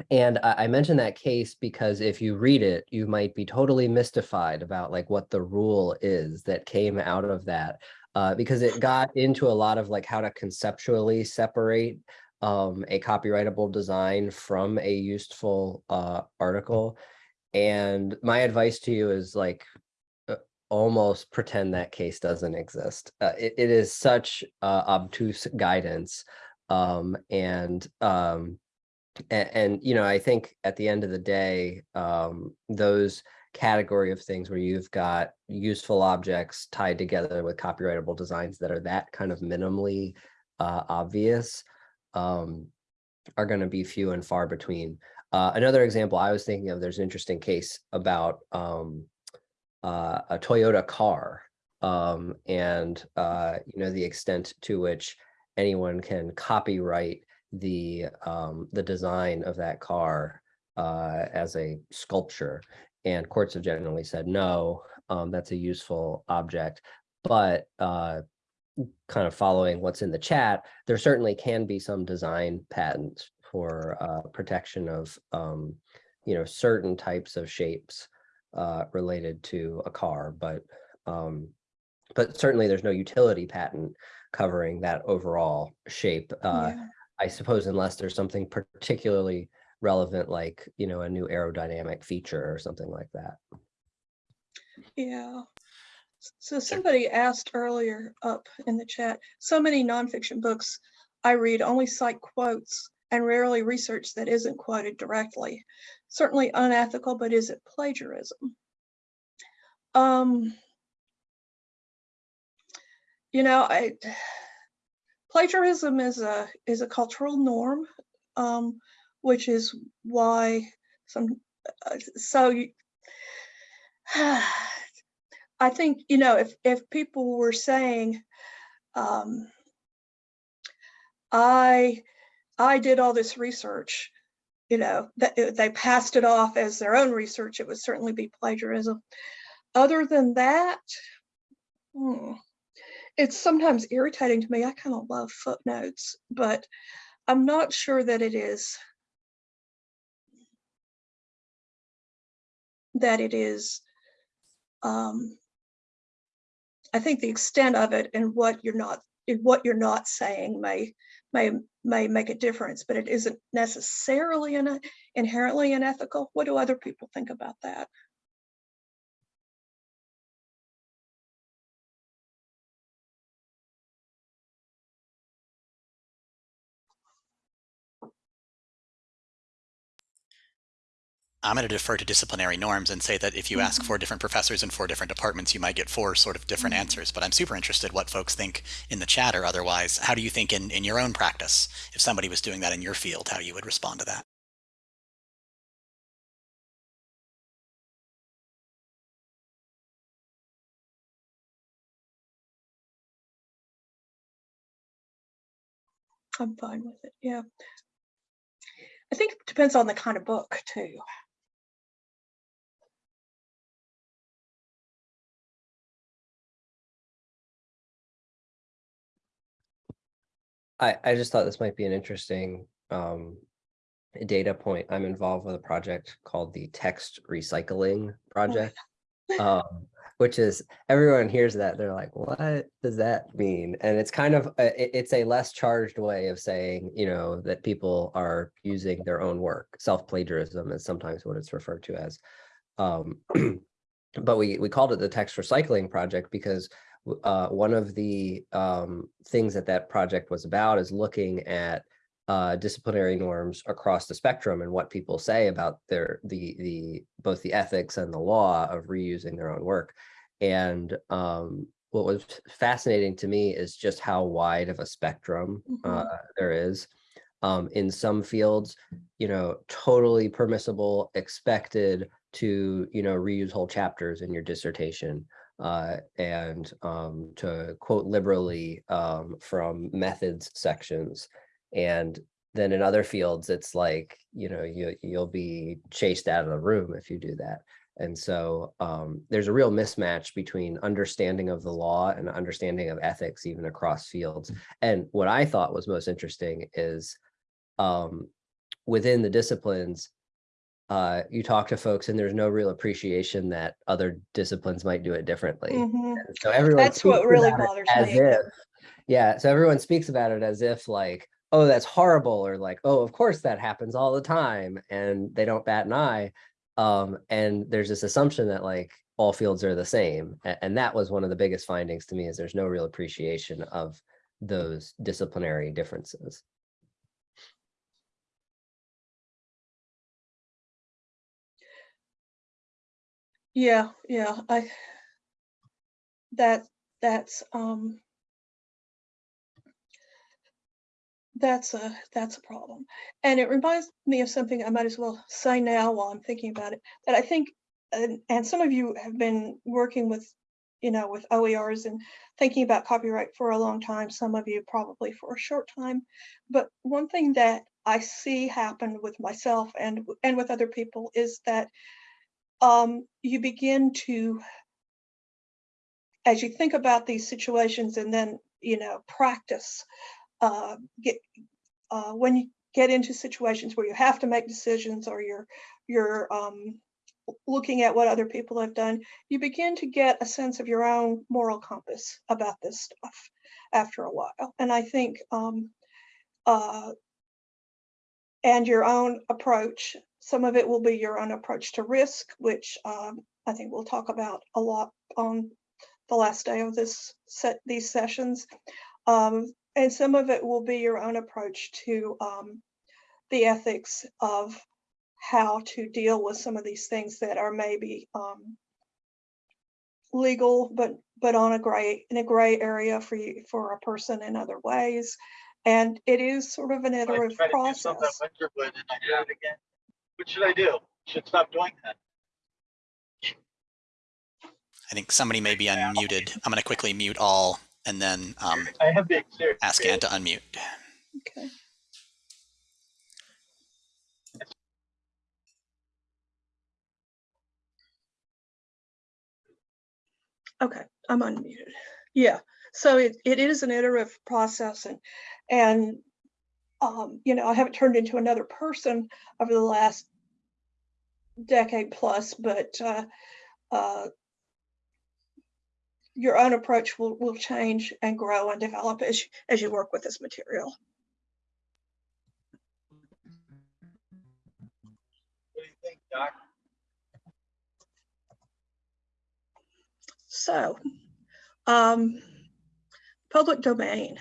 And I, I mention that case because if you read it, you might be totally mystified about like what the rule is that came out of that. Uh, because it got into a lot of like how to conceptually separate um, a copyrightable design from a useful uh, article. And my advice to you is like uh, almost pretend that case doesn't exist. Uh, it, it is such uh, obtuse guidance. Um, and um, and, and you know i think at the end of the day um those category of things where you've got useful objects tied together with copyrightable designs that are that kind of minimally uh obvious um are going to be few and far between. Uh another example i was thinking of there's an interesting case about um uh a toyota car um and uh you know the extent to which anyone can copyright the um the design of that car uh as a sculpture. And courts have generally said no um that's a useful object. But uh kind of following what's in the chat there certainly can be some design patents for uh protection of um you know certain types of shapes uh, related to a car, but um, but certainly there's no utility patent covering that overall shape. Uh, Yeah. I suppose unless there's something particularly relevant, like, you know, a new aerodynamic feature or something like that. Yeah. So somebody asked earlier up in the chat, so many nonfiction books I read only cite quotes and rarely research that isn't quoted directly. Certainly unethical, but is it plagiarism? Um, you know, I plagiarism is a is a cultural norm, um, which is why some uh, so you, (sighs) I think, you know, if, if people were saying, um, I, I did all this research, you know, that uh, they passed it off as their own research, it would certainly be plagiarism. Other than that, hmm, it's sometimes irritating to me. I kind of love footnotes, but I'm not sure that it is that it is um, I think the extent of it and what you're not what you're not saying may may may make a difference, but it isn't necessarily an, inherently unethical. What do other people think about that? I'm going to defer to disciplinary norms and say that if you ask Mhm. four different professors in four different departments, you might get four sort of different Mhm. answers. But I'm super interested what folks think in the chat or otherwise. How do you think in, in your own practice, if somebody was doing that in your field, how you would respond to that? I'm fine with it. Yeah. I think it depends on the kind of book too. I, I just thought this might be an interesting um, data point. I'm involved with a project called the Text Recycling Project, (laughs) um, which is everyone hears that they're like, what does that mean? And it's kind of a, it's a less charged way of saying, you know, that people are using their own work. Self plagiarism is sometimes what it's referred to as. Um, (clears throat) but we we called it the Text Recycling Project because uh, one of the um, things that that project was about is looking at uh, disciplinary norms across the spectrum and what people say about their the the both the ethics and the law of reusing their own work. And um, what was fascinating to me is just how wide of a spectrum uh, Mhm. there is. Um, in some fields, you know, totally permissible, expected to, you know, reuse whole chapters in your dissertation uh, and um, to quote liberally um, from methods sections. And then in other fields, it's like, you know, you, you'll be chased out of the room if you do that. And so um, there's a real mismatch between understanding of the law and understanding of ethics, even across fields. And what I thought was most interesting is um, within the disciplines, uh, you talk to folks and there's no real appreciation that other disciplines might do it differently. Mhm. So everyone That's what really bothers as me. if, yeah, so everyone speaks about it as if like, oh, that's horrible, or like, oh, of course that happens all the time, and they don't bat an eye. Um, and there's this assumption that like all fields are the same. And, that was one of the biggest findings to me is there's no real appreciation of those disciplinary differences. Yeah, yeah, I, that, that's, um, that's a, that's a problem. And it reminds me of something I might as well say now while I'm thinking about it, that I think, and, and some of you have been working with, you know, with OERs and thinking about copyright for a long time, some of you probably for a short time. But one thing that I see happen with myself and, and with other people is that um, you begin to, as you think about these situations and then, you know, practice, uh, get, uh, when you get into situations where you have to make decisions or you're, you're, um, looking at what other people have done, you begin to get a sense of your own moral compass about this stuff after a while. And I think, um, uh, and your own approach, some of it will be your own approach to risk, which um, I think we'll talk about a lot on the last day of this set, these sessions. Um, and some of it will be your own approach to um, the ethics of how to deal with some of these things that are maybe um, legal, but but on a gray in a gray area for you for a person in other ways. And it is sort of an iterative tried to do something process. At Winterwood and I did it again. What should I do? Should stop doing that. I think somebody may be unmuted. I'm going to quickly mute all and then um, I have being serious. ask Anne to unmute. Okay. Okay, I'm unmuted. Yeah, so it, it is an iterative process and, and, um, you know, I haven't turned into another person over the last decade plus, but, uh, uh, your own approach will, will change and grow and develop as, you- as you work with this material. What do you think, Doc? So, um, public domain.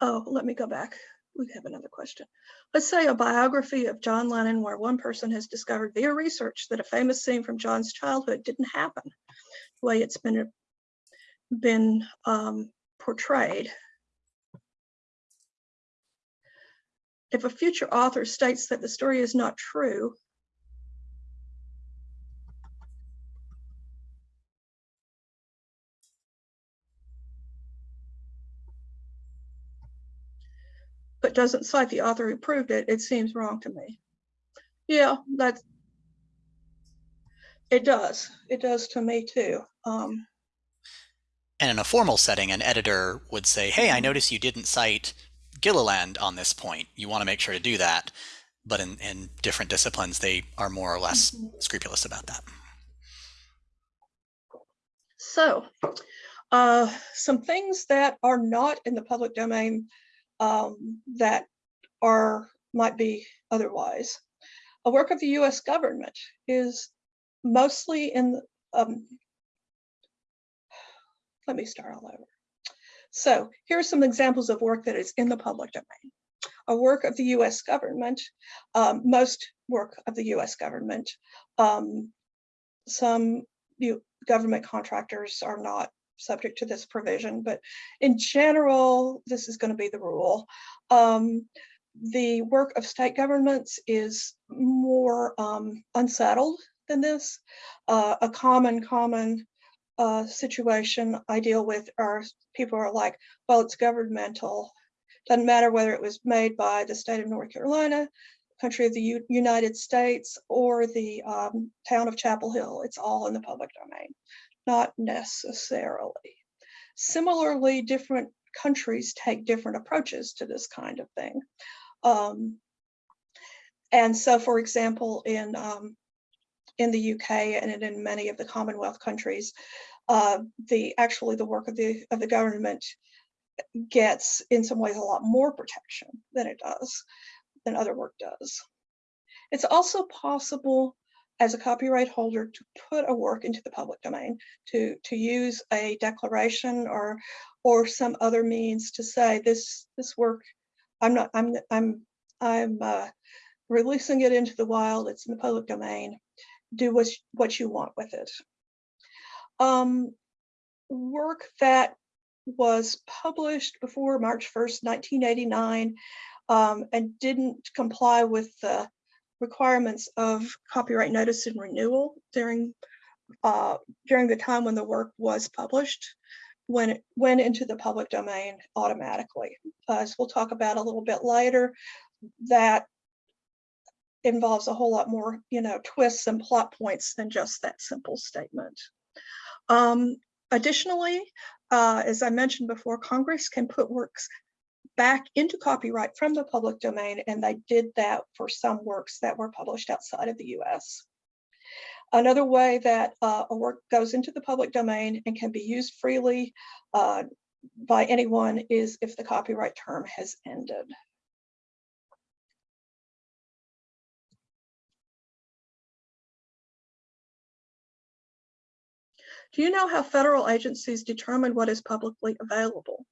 Oh, let me go back. We have another question. Let's say a biography of John Lennon where one person has discovered via research that a famous scene from John's childhood didn't happen the way it's been been um, portrayed. If a future author states that the story is not true, doesn't cite the author who proved it, it seems wrong to me. Yeah, that's, it does. It does to me too. Um, And in a formal setting, an editor would say, hey. I notice you didn't cite Gilliland on this point. You want to make sure to do that. But in, in different disciplines, they are more or less Mhm. scrupulous about that. So, uh, some things that are not in the public domain um, that are might be otherwise. A work of the U.S. government is mostly in. Um, let me start all over. So here are some examples of work that is in the public domain. A work of the U.S. government, um, most work of the U.S. government, um, some government contractors are not subject to this provision, but in general, this is going to be the rule. Um, the work of state governments is more um, unsettled than this. Uh, a common, common uh, situation I deal with are people are like, well, it's governmental. Doesn't matter whether it was made by the state of North Carolina, country of the U United States, or the um, town of Chapel Hill. It's all in the public domain. Not necessarily. Similarly, different countries take different approaches to this kind of thing. Um, and so, for example, in um, in the UK and in many of the Commonwealth countries, uh, the actually the work of the of the government gets in some ways a lot more protection than it does than other work does. It's also possible as a copyright holder to put a work into the public domain, to, to use a declaration or, or some other means to say this, this work, I'm not, I'm, I'm, I'm uh, releasing it into the wild, it's in the public domain, do what, what you want with it. Um, work that was published before March 1st, 1989, um, and didn't comply with the requirements of copyright notice and renewal during uh, during the time when the work was published, when it went into the public domain automatically. As we'll talk about a little bit later, that involves a whole lot more, you know, twists and plot points than just that simple statement. Um, additionally, uh, as I mentioned before, Congress can put works back into copyright from the public domain, and they did that for some works that were published outside of the US. Another way that uh, a work goes into the public domain and can be used freely uh, by anyone is if the copyright term has ended. Do you know how federal agencies determine what is publicly available?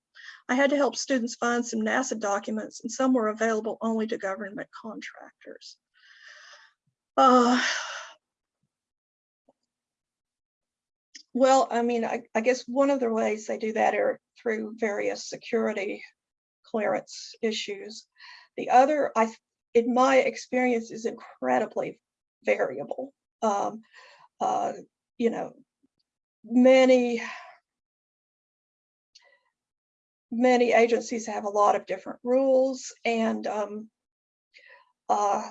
I had to help students find some NASA documents and some were available only to government contractors. Uh, Well, I mean, I, I guess one of the ways they do that are through various security clearance issues. The other, I, in my experience, is incredibly variable. Um, uh, you know, many many agencies have a lot of different rules and um, uh,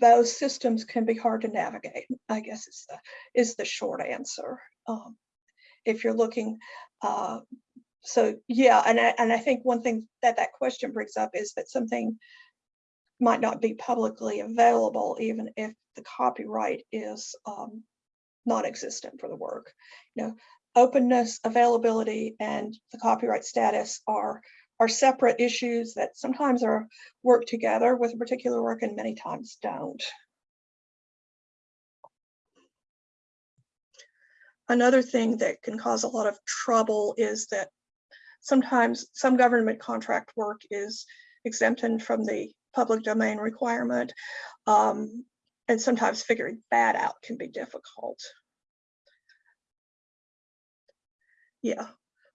those systems can be hard to navigate, I guess is the, is the short answer. Um, if you're looking, uh, so yeah, and I, and I think one thing that that question brings up is that something might not be publicly available even if the copyright is um, non-existent for the work. You know, openness, availability, and the copyright status are are separate issues that sometimes are work together with a particular work and many times don't. Another thing that can cause a lot of trouble is that sometimes some government contract work is exempted from the public domain requirement. Um, and sometimes figuring that out can be difficult. Yeah,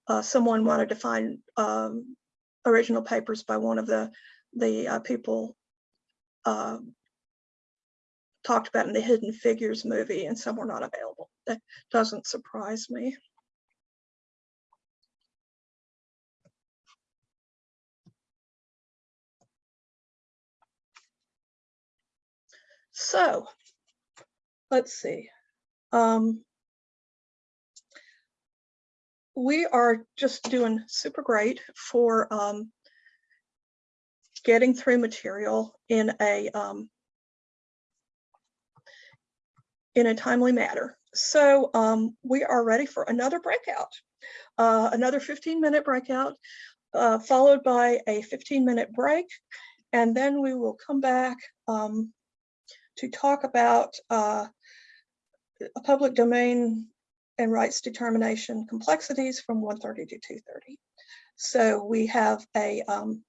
uh, someone wanted to find um, original papers by one of the the uh, people uh, talked about in the Hidden Figures movie, and some were not available. That doesn't surprise me. So, let's see. Um, we are just doing super great for um, getting through material in a um, in a timely manner. So um, we are ready for another breakout, uh, another 15 minute breakout, uh, followed by a 15 minute break. And then we will come back um, to talk about uh, a public domain and rights determination complexities from 1:30 to 2:30. So we have a um,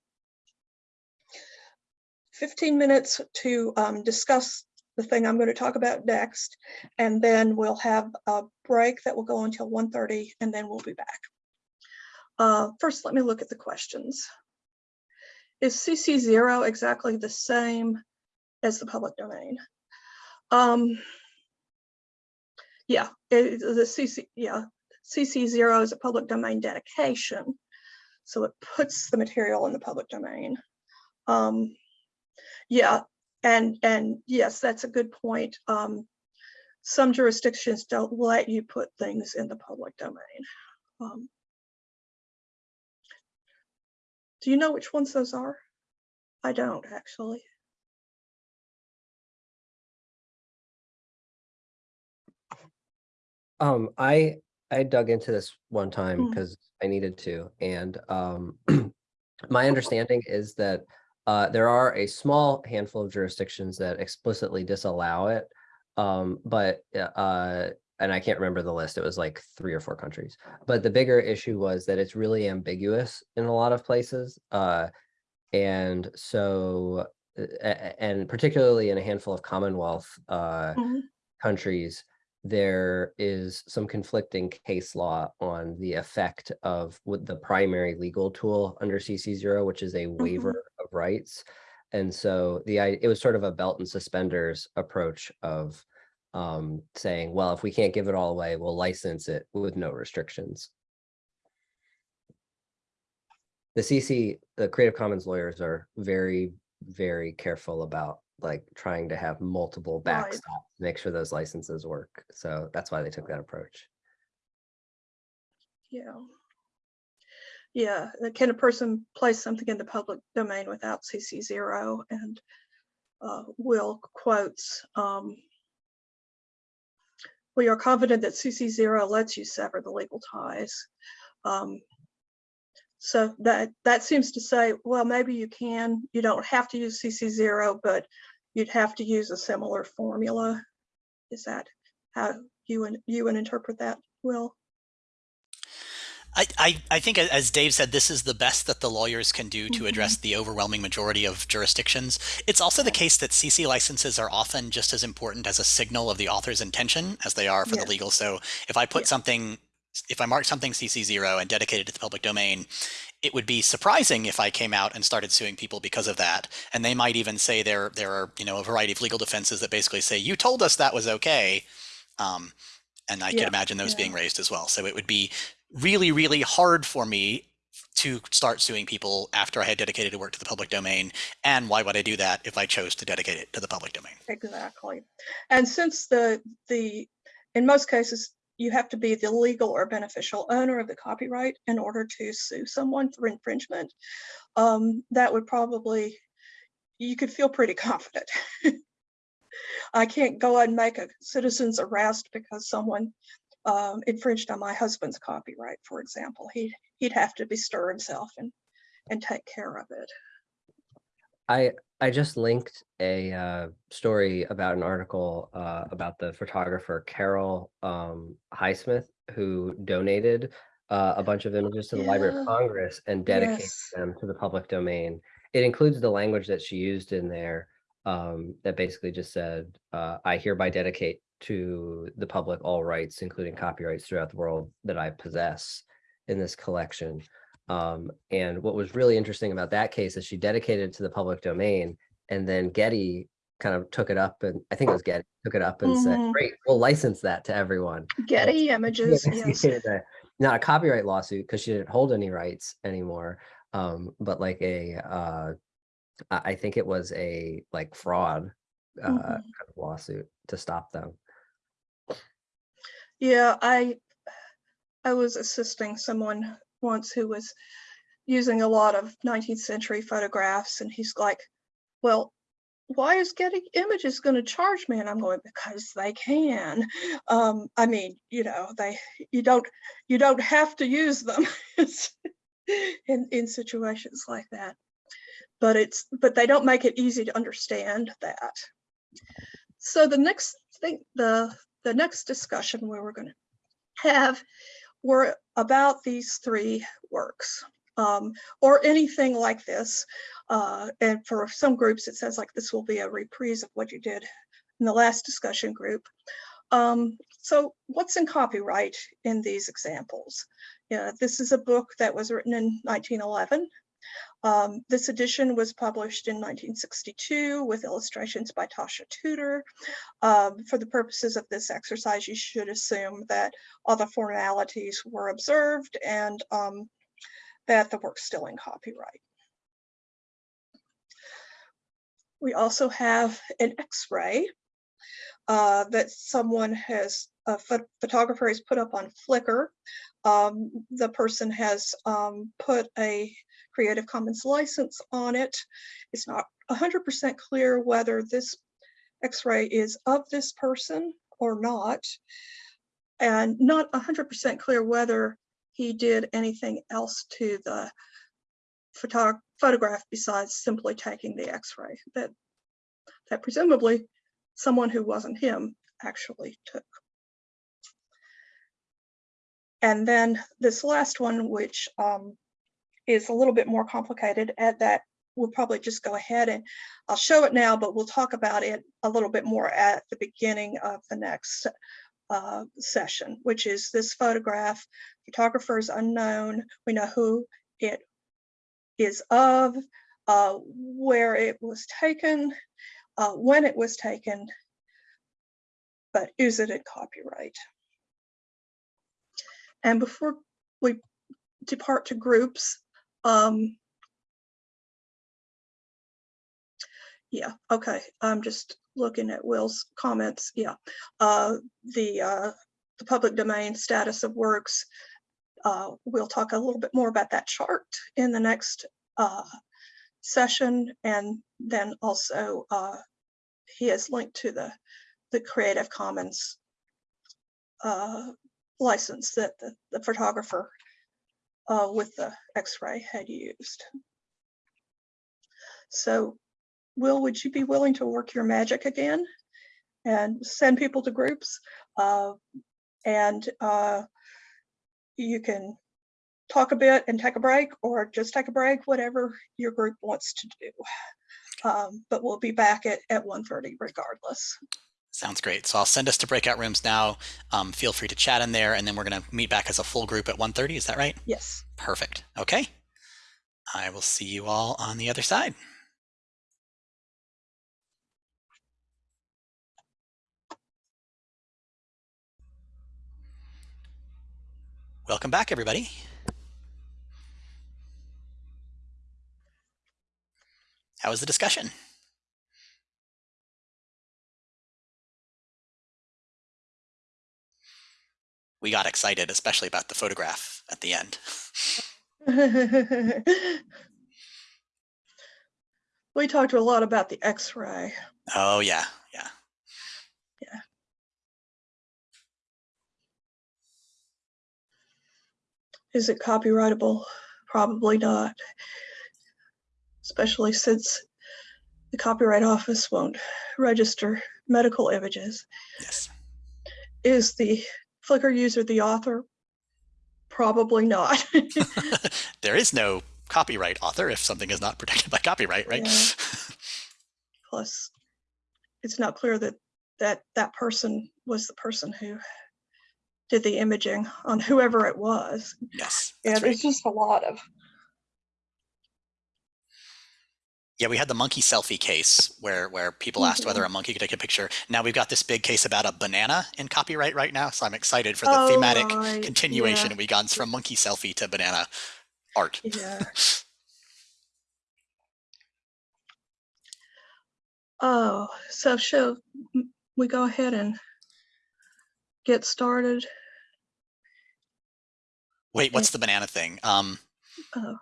15 minutes to um, discuss the thing I'm going to talk about next, and then we'll have a break that will go until 1:30, and then we'll be back. Uh, first, let me look at the questions. Is CC0 exactly the same as the public domain? Um, yeah, it, the CC, yeah, CC0 is a public domain dedication. So it puts the material in the public domain. Um, yeah, and and yes, that's a good point. Um, some jurisdictions don't let you put things in the public domain. Um, do you know which ones those are? I don't actually. Um, I I dug into this one time Mm. because I needed to, and um, (clears throat) my understanding is that uh, there are a small handful of jurisdictions that explicitly disallow it, um, but uh, and I can't remember the list. It was like three or four countries. But the bigger issue was that it's really ambiguous in a lot of places, uh, and so uh, and particularly in a handful of Commonwealth uh, Mhm. countries, there is some conflicting case law on the effect of what the primary legal tool under CC0, which is a waiver of rights. And so the it was sort of a belt and suspenders approach of um, saying, well, if we can't give it all away, we'll license it with no restrictions. The CC, the Creative Commons lawyers are very, very careful about like trying to have multiple backstops, to make sure those licenses work. So that's why they took that approach. Yeah. Yeah, uh, can a person place something in the public domain without CC0? And uh, Will quotes, um, we are confident that CC zero lets you sever the legal ties. Um, so that, that seems to say, well, maybe you can, you don't have to use CC zero, but you'd have to use a similar formula. Is that how you and you would interpret that, Will? I, I, I think, as Dave said, this is the best that the lawyers can do to mm-hmm. address the overwhelming majority of jurisdictions. It's also the case that CC licenses are often just as important as a signal of the author's intention as they are for Yes. the legal. So if I put Yeah. something, if I mark something CC0 and dedicated to the public domain, it would be surprising if I came out and started suing people because of that. And they might even say there there are you know a variety of legal defenses that basically say you told us that was okay. Um, and I Yeah, could imagine those yeah. being raised as well. So it would be really, really hard for me to start suing people after I had dedicated to work to the public domain. And why would I do that if I chose to dedicate it to the public domain? Exactly. And since the, the, in most cases, you have to be the legal or beneficial owner of the copyright in order to sue someone for infringement, um, that would probably, you could feel pretty (laughs) confident. I can't go and make a citizen's arrest because someone um, infringed on my husband's copyright, for example. He'd, he'd have to bestir himself and, and take care of it. I I just linked a uh, story about an article uh, about the photographer Carol um, Highsmith who donated uh, a bunch of images to the Library of Congress and dedicated Yes. them to the public domain. It includes the language that she used in there um, that basically just said, uh, "I hereby dedicate to the public all rights, including copyrights throughout the world that I possess in this collection." Um, and what was really interesting about that case is she dedicated it to the public domain and then Getty kind of took it up and I think it was Getty took it up and said, Mhm. great, we'll license that to everyone. Getty images, (laughs) yes. a- Not a copyright lawsuit because she didn't hold any rights anymore, um, but like a, uh, I think it was a like fraud uh, Mhm. kind of lawsuit to stop them. Yeah, I I was assisting someone once who was using a lot of 19th century photographs and he's like, well, why is Getty Images going to charge me? And I'm going, because they can. Um, I mean, you know, they you don't you don't have to use them (laughs) in in situations like that. But it's but they don't make it easy to understand that. So the next thing, the the next discussion where we're going to have were about these three works um, or anything like this. Uh, and for some groups, it says like this will be a reprise of what you did in the last discussion group. Um, so what's in copyright in these examples? Yeah, this is a book that was written in 1911. Um, this edition was published in 1962 with illustrations by Tasha Tudor. Um, for the purposes of this exercise, you should assume that all the formalities were observed and um, that the work's still in copyright. We also have an X-ray uh, that someone has, a pho- photographer has put up on Flickr. Um, the person has um, put a Creative Commons license on it. It's not 100% clear whether this X-ray is of this person or not. And not 100% clear whether he did anything else to the photo photograph besides simply taking the X-ray that, that presumably someone who wasn't him actually took. And then this last one, which um, is a little bit more complicated at that we'll probably just go ahead and I'll show it now, but we'll talk about it a little bit more at the beginning of the next uh, session, which is this photograph. Photographer is unknown. We know who it is of, uh, where it was taken, uh, when it was taken, but is it in copyright? And before we depart to groups, um, yeah, okay, I'm just looking at Will's comments, yeah. Uh, the, uh, the public domain status of works, uh, we'll talk a little bit more about that chart in the next uh, session and then also uh, he has linked to the, the Creative Commons uh, license that the, the photographer uh, with the X-ray had used. So Will, would you be willing to work your magic again and send people to groups? Uh, and uh, you can talk a bit and take a break or just take a break, whatever your group wants to do. Um, but we'll be back at, at 1.30 regardless. Sounds great. So I'll send us to breakout rooms now. Um, feel free to chat in there, and then we're going to meet back as a full group at 1.30. Is that right? Yes. Perfect. Okay. I will see you all on the other side. Welcome back, everybody. How was the discussion? We got excited, especially about the photograph at the end. (laughs) we talked a lot about the X-ray. Oh, yeah. Yeah. Yeah. Is it copyrightable? Probably not. Especially since the Copyright Office won't register medical images. Yes. Is the Flickr user the author? Probably not. (laughs) there is no copyright author if something is not protected by copyright, right? Yeah. (laughs) Plus, it's not clear that that that person was the person who did the imaging on whoever it was. yes. Yeah, right. there's just a lot of Yeah, we had the monkey selfie case where where people asked whether a monkey could take a picture. Now we've got this big case about a banana in copyright right now, so I'm excited for the Oh, thematic continuation yeah. we got from monkey selfie to banana art. Yeah. (laughs) Oh, so shall m- we go ahead and get started? Wait, what's the banana thing? Um, Oh,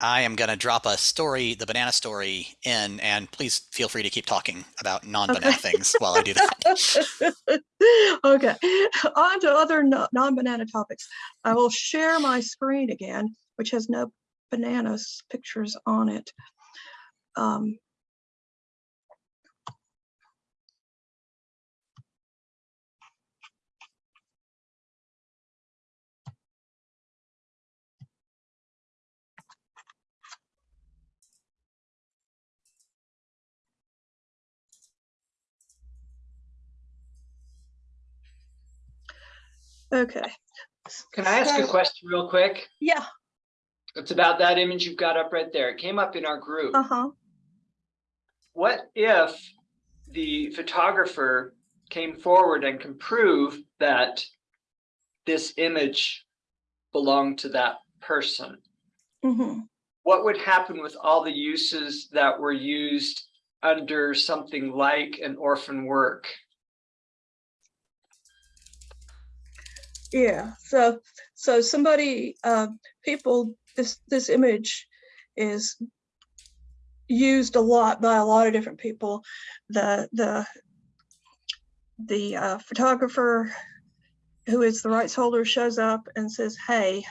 I am going to drop a story, the banana story, in, and please feel free to keep talking about non-banana Okay. things while I do that. (laughs) okay, on to other non-banana topics. I will share my screen again, which has no bananas pictures on it. Um, okay, Can I ask a question real quick? yeah, It's about that image you've got up right there. It came up in our group. uh-huh. What if the photographer came forward and can prove that this image belonged to that person? hmm What would happen with all the uses that were used under something like an orphan work? Yeah, so, so somebody, uh, people, this, this image is used a lot by a lot of different people. The, the, the uh, photographer who is the rights holder shows up and says, hey,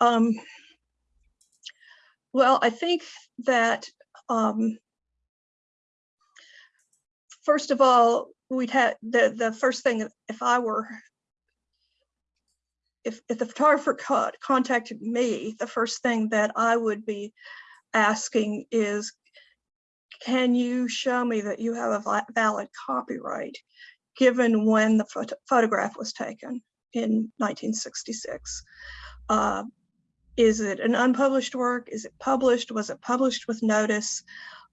um, well, I think that, um, first of all, we'd have, the, the first thing, if I were if, if the photographer co- contacted me, the first thing that I would be asking is, can you show me that you have a valid copyright, given when the photo- photograph was taken in 1966? Uh, is it an unpublished work? Is it published? Was it published with notice?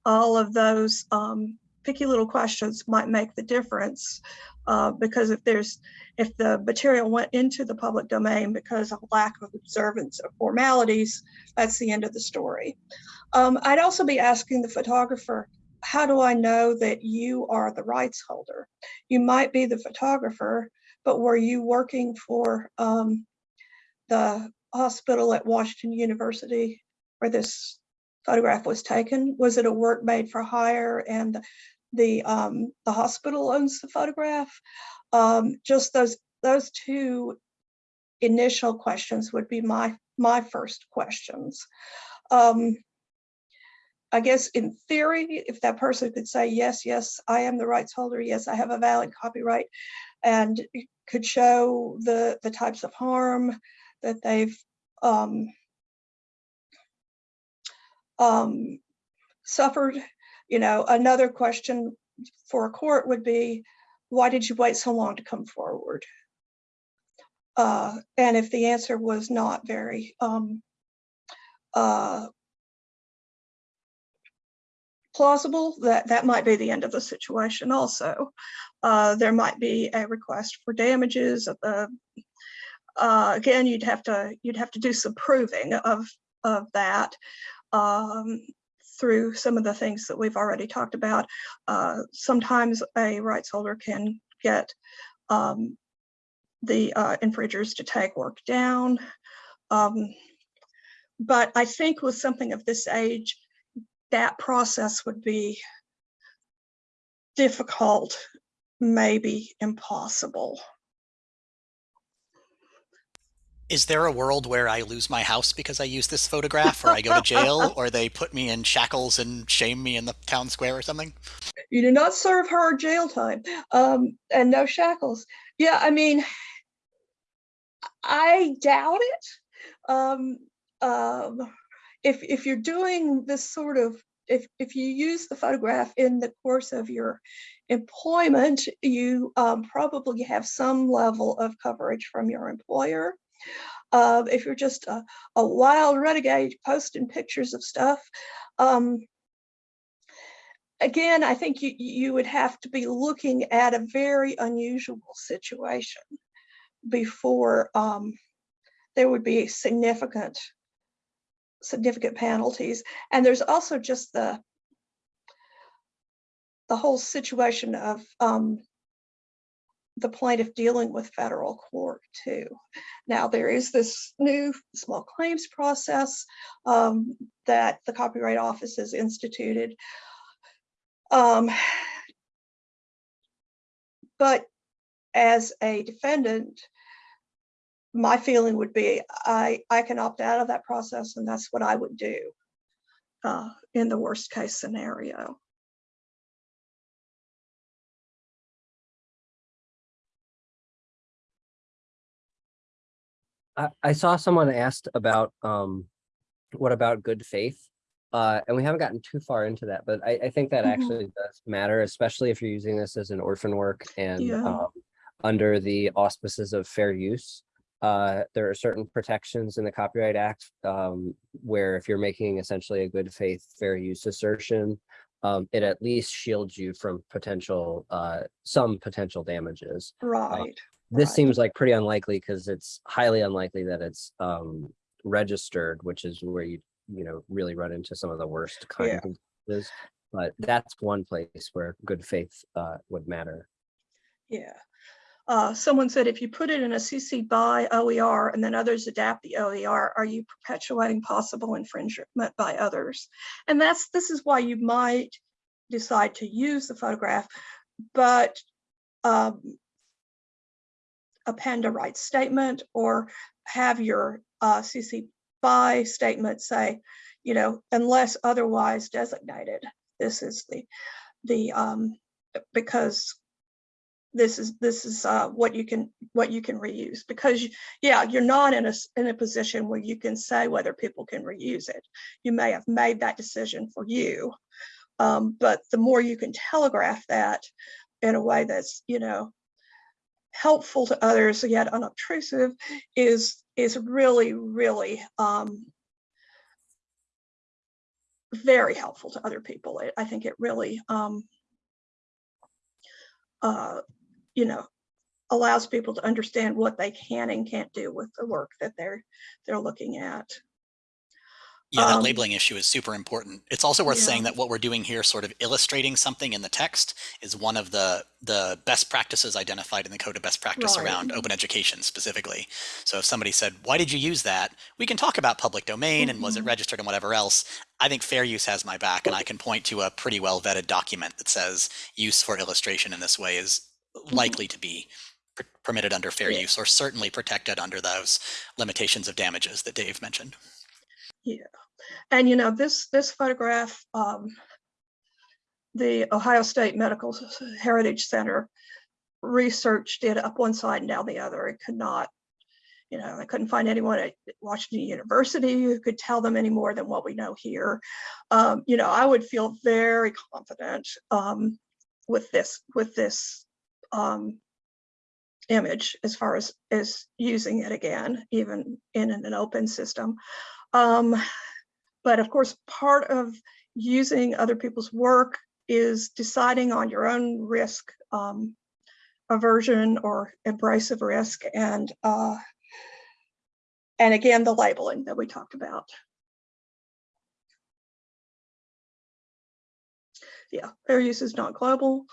All of those um, picky little questions might make the difference uh, because if there's if the material went into the public domain because of lack of observance of formalities, that's the end of the story. Um, I'd also be asking the photographer, how do I know that you are the rights holder? You might be the photographer, but were you working for um, the hospital at Washington University where this photograph was taken? Was it a work made for hire and the, um, the hospital owns the photograph? Um, just those, those two initial questions would be my, my first questions. Um, I guess in theory, if that person could say, yes, yes, I am the rights holder, yes, I have a valid copyright, and could show the, the types of harm that they've um, um, suffered. You know, another question for a court would be, why did you wait so long to come forward? Uh, and if the answer was not very um, uh, plausible, that that might be the end of the situation also. Uh, there might be a request for damages. Uh, again, you'd have to you'd have to do some proving of of that um, through some of the things that we've already talked about. Uh, sometimes a rights holder can get um, the uh, infringers to take work down. Um, but I think with something of this age, that process would be difficult, maybe impossible. Is there a world where I lose my house because I use this photograph, or I go to jail, (laughs) or they put me in shackles and shame me in the town square or something? You do not serve her jail time um, and no shackles. Yeah, I mean, I doubt it. Um, um, if if you're doing this sort of if if you use the photograph in the course of your employment, you um, probably have some level of coverage from your employer. Uh, if you're just a, a wild renegade posting pictures of stuff, um, again, I think you you would have to be looking at a very unusual situation before um, there would be significant significant penalties. And there's also just the the whole situation of um, the plaintiff dealing with federal court too. Now there is this new small claims process um, that the Copyright Office has instituted. Um, but as a defendant, my feeling would be I, I can opt out of that process and that's what I would do uh, in the worst case scenario. I, I saw someone asked about, um, what about good faith? Uh, and we haven't gotten too far into that, but I, I think that Mhm. actually does matter, especially if you're using this as an orphan work and, Yeah. um, under the auspices of fair use. Uh, there are certain protections in the Copyright Act, um, where if you're making essentially a good faith, fair use assertion, um, it at least shields you from potential, uh, some potential damages. Right. This Right. seems like pretty unlikely because it's highly unlikely that it's um registered, which is where you, you know, really run into some of the worst Yeah. of instances. But that's one place where good faith uh would matter. Yeah. Uh, someone said if you put it in a CC by OER and then others adapt the OER, are you perpetuating possible infringement by others? And that's this is why you might decide to use the photograph, but um, append a right statement or have your uh, CC by statement say, you know, unless otherwise designated, this is the the um, because this is this is uh, what you can what you can reuse. Because you, yeah you're not in a in a position where you can say whether people can reuse it. You may have made that decision for you um, but the more you can telegraph that in a way that's you know helpful to others yet unobtrusive is is really really um, very helpful to other people I- i think it really um, uh, you know, allows people to understand what they can and can't do with the work that they're they're looking at. Yeah, that Um, labeling issue is super important. It's also worth saying that what we're doing here, sort of illustrating something in the text, is one of the the best practices identified in the code of best practice Right. around open education specifically. So if somebody said, "Why did you use that?" We can talk about public domain and was it Mhm. registered and whatever else. I think fair use has my back, and I can point to a pretty well vetted document that says use for illustration in this way is likely to be per- permitted under fair Yeah. use or certainly protected under those limitations of damages that Dave mentioned. And you know, this, this photograph, um, the Ohio State Medical Heritage Center researched it up one side and down the other. It could not, you know, they couldn't find anyone at Washington University who could tell them any more than what we know here. Um, you know, I would feel very confident, um, with this, with this, um, image as far as, as using it again, even in an open system. Um, but of course, part of using other people's work is deciding on your own risk, um, aversion or embrace of risk and, uh, and again, the labeling that we talked about. Yeah, fair use is not global.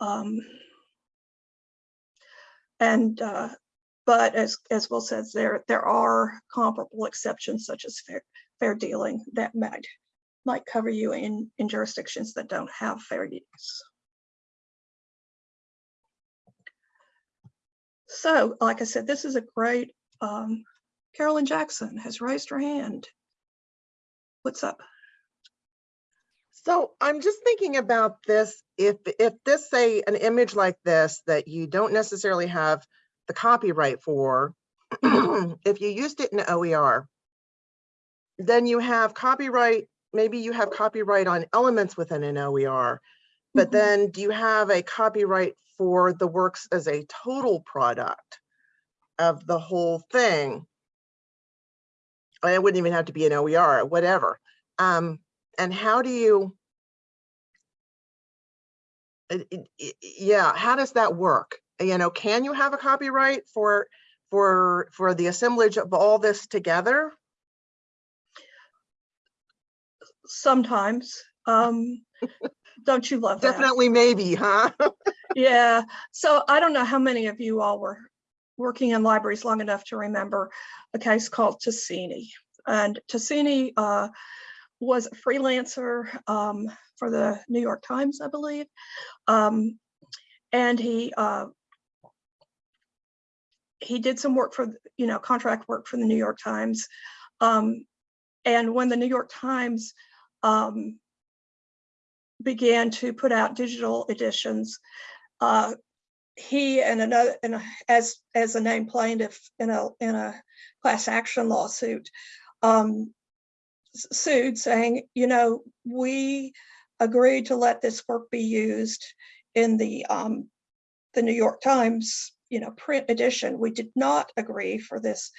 Um, and, uh, but as, as Will says, there, there are comparable exceptions such as fair, fair dealing that might, might cover you in, in jurisdictions that don't have fair use. So, like I said, this is a great, um, Carolyn Jackson has raised her hand. What's up? So I'm just thinking about this, if, if this say an image like this that you don't necessarily have the copyright for, (clears throat) if you used it in OER, then you have copyright, maybe you have copyright on elements within an OER, but Mhm. then do you have a copyright for the works as a total product of the whole thing? It wouldn't even have to be an OER, whatever. Um, and how do you? it- it- it- yeah, how does that work? You know, can you have a copyright for, for, for the assemblage of all this together? Sometimes, um, (laughs) don't you love that? Definitely maybe, huh? (laughs) Yeah, so I don't know how many of you all were working in libraries long enough to remember a case called Tasini. And Tasini uh, was a freelancer um, for the New York Times, I believe. Um, and he uh, he did some work for, you know, contract work for the New York Times. Um, and when the New York Times um, began to put out digital editions, uh, he and another, and as as a named plaintiff in a in a class action lawsuit, um, sued saying, you know, we agreed to let this work be used in the um, the New York Times, you know, print edition. We did not agree for this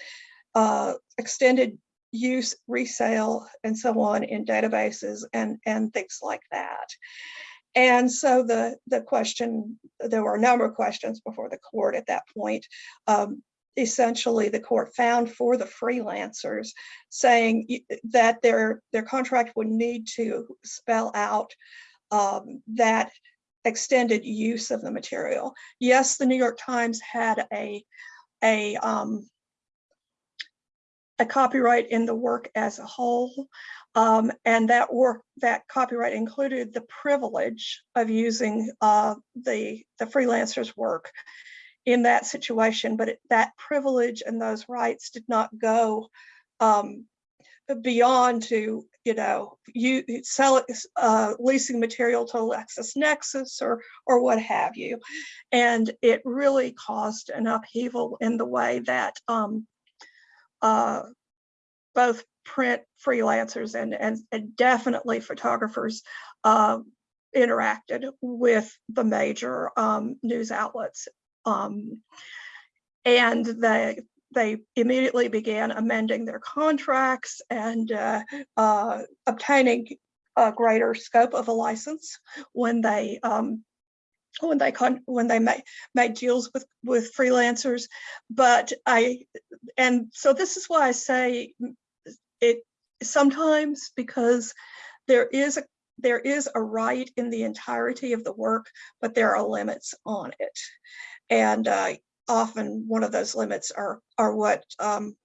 uh, extended use, resale, and so on in databases and and things like that. And so the, the question, there were a number of questions before the court at that point. Um, Essentially, the court found for the freelancers saying that their, their contract would need to spell out um, that extended use of the material. Yes, the New York Times had a, a, um, a copyright in the work as a whole. Um, and that work, that copyright included the privilege of using uh, the, the freelancer's work in that situation, but it- that privilege and those rights did not go um, beyond to, you know, you sell it, uh, leasing material to LexisNexis or, or what have you. And it really caused an upheaval in the way that um, uh, both print freelancers and, and, and definitely photographers uh, interacted with the major um, news outlets. Um, and they, they immediately began amending their contracts and uh, uh, obtaining a greater scope of a license when they um, when they con when they make made deals with with freelancers. But I and so this is why I say it sometimes because there is a there is a right in the entirety of the work, but there are limits on it. And uh, often one of those limits are are what um,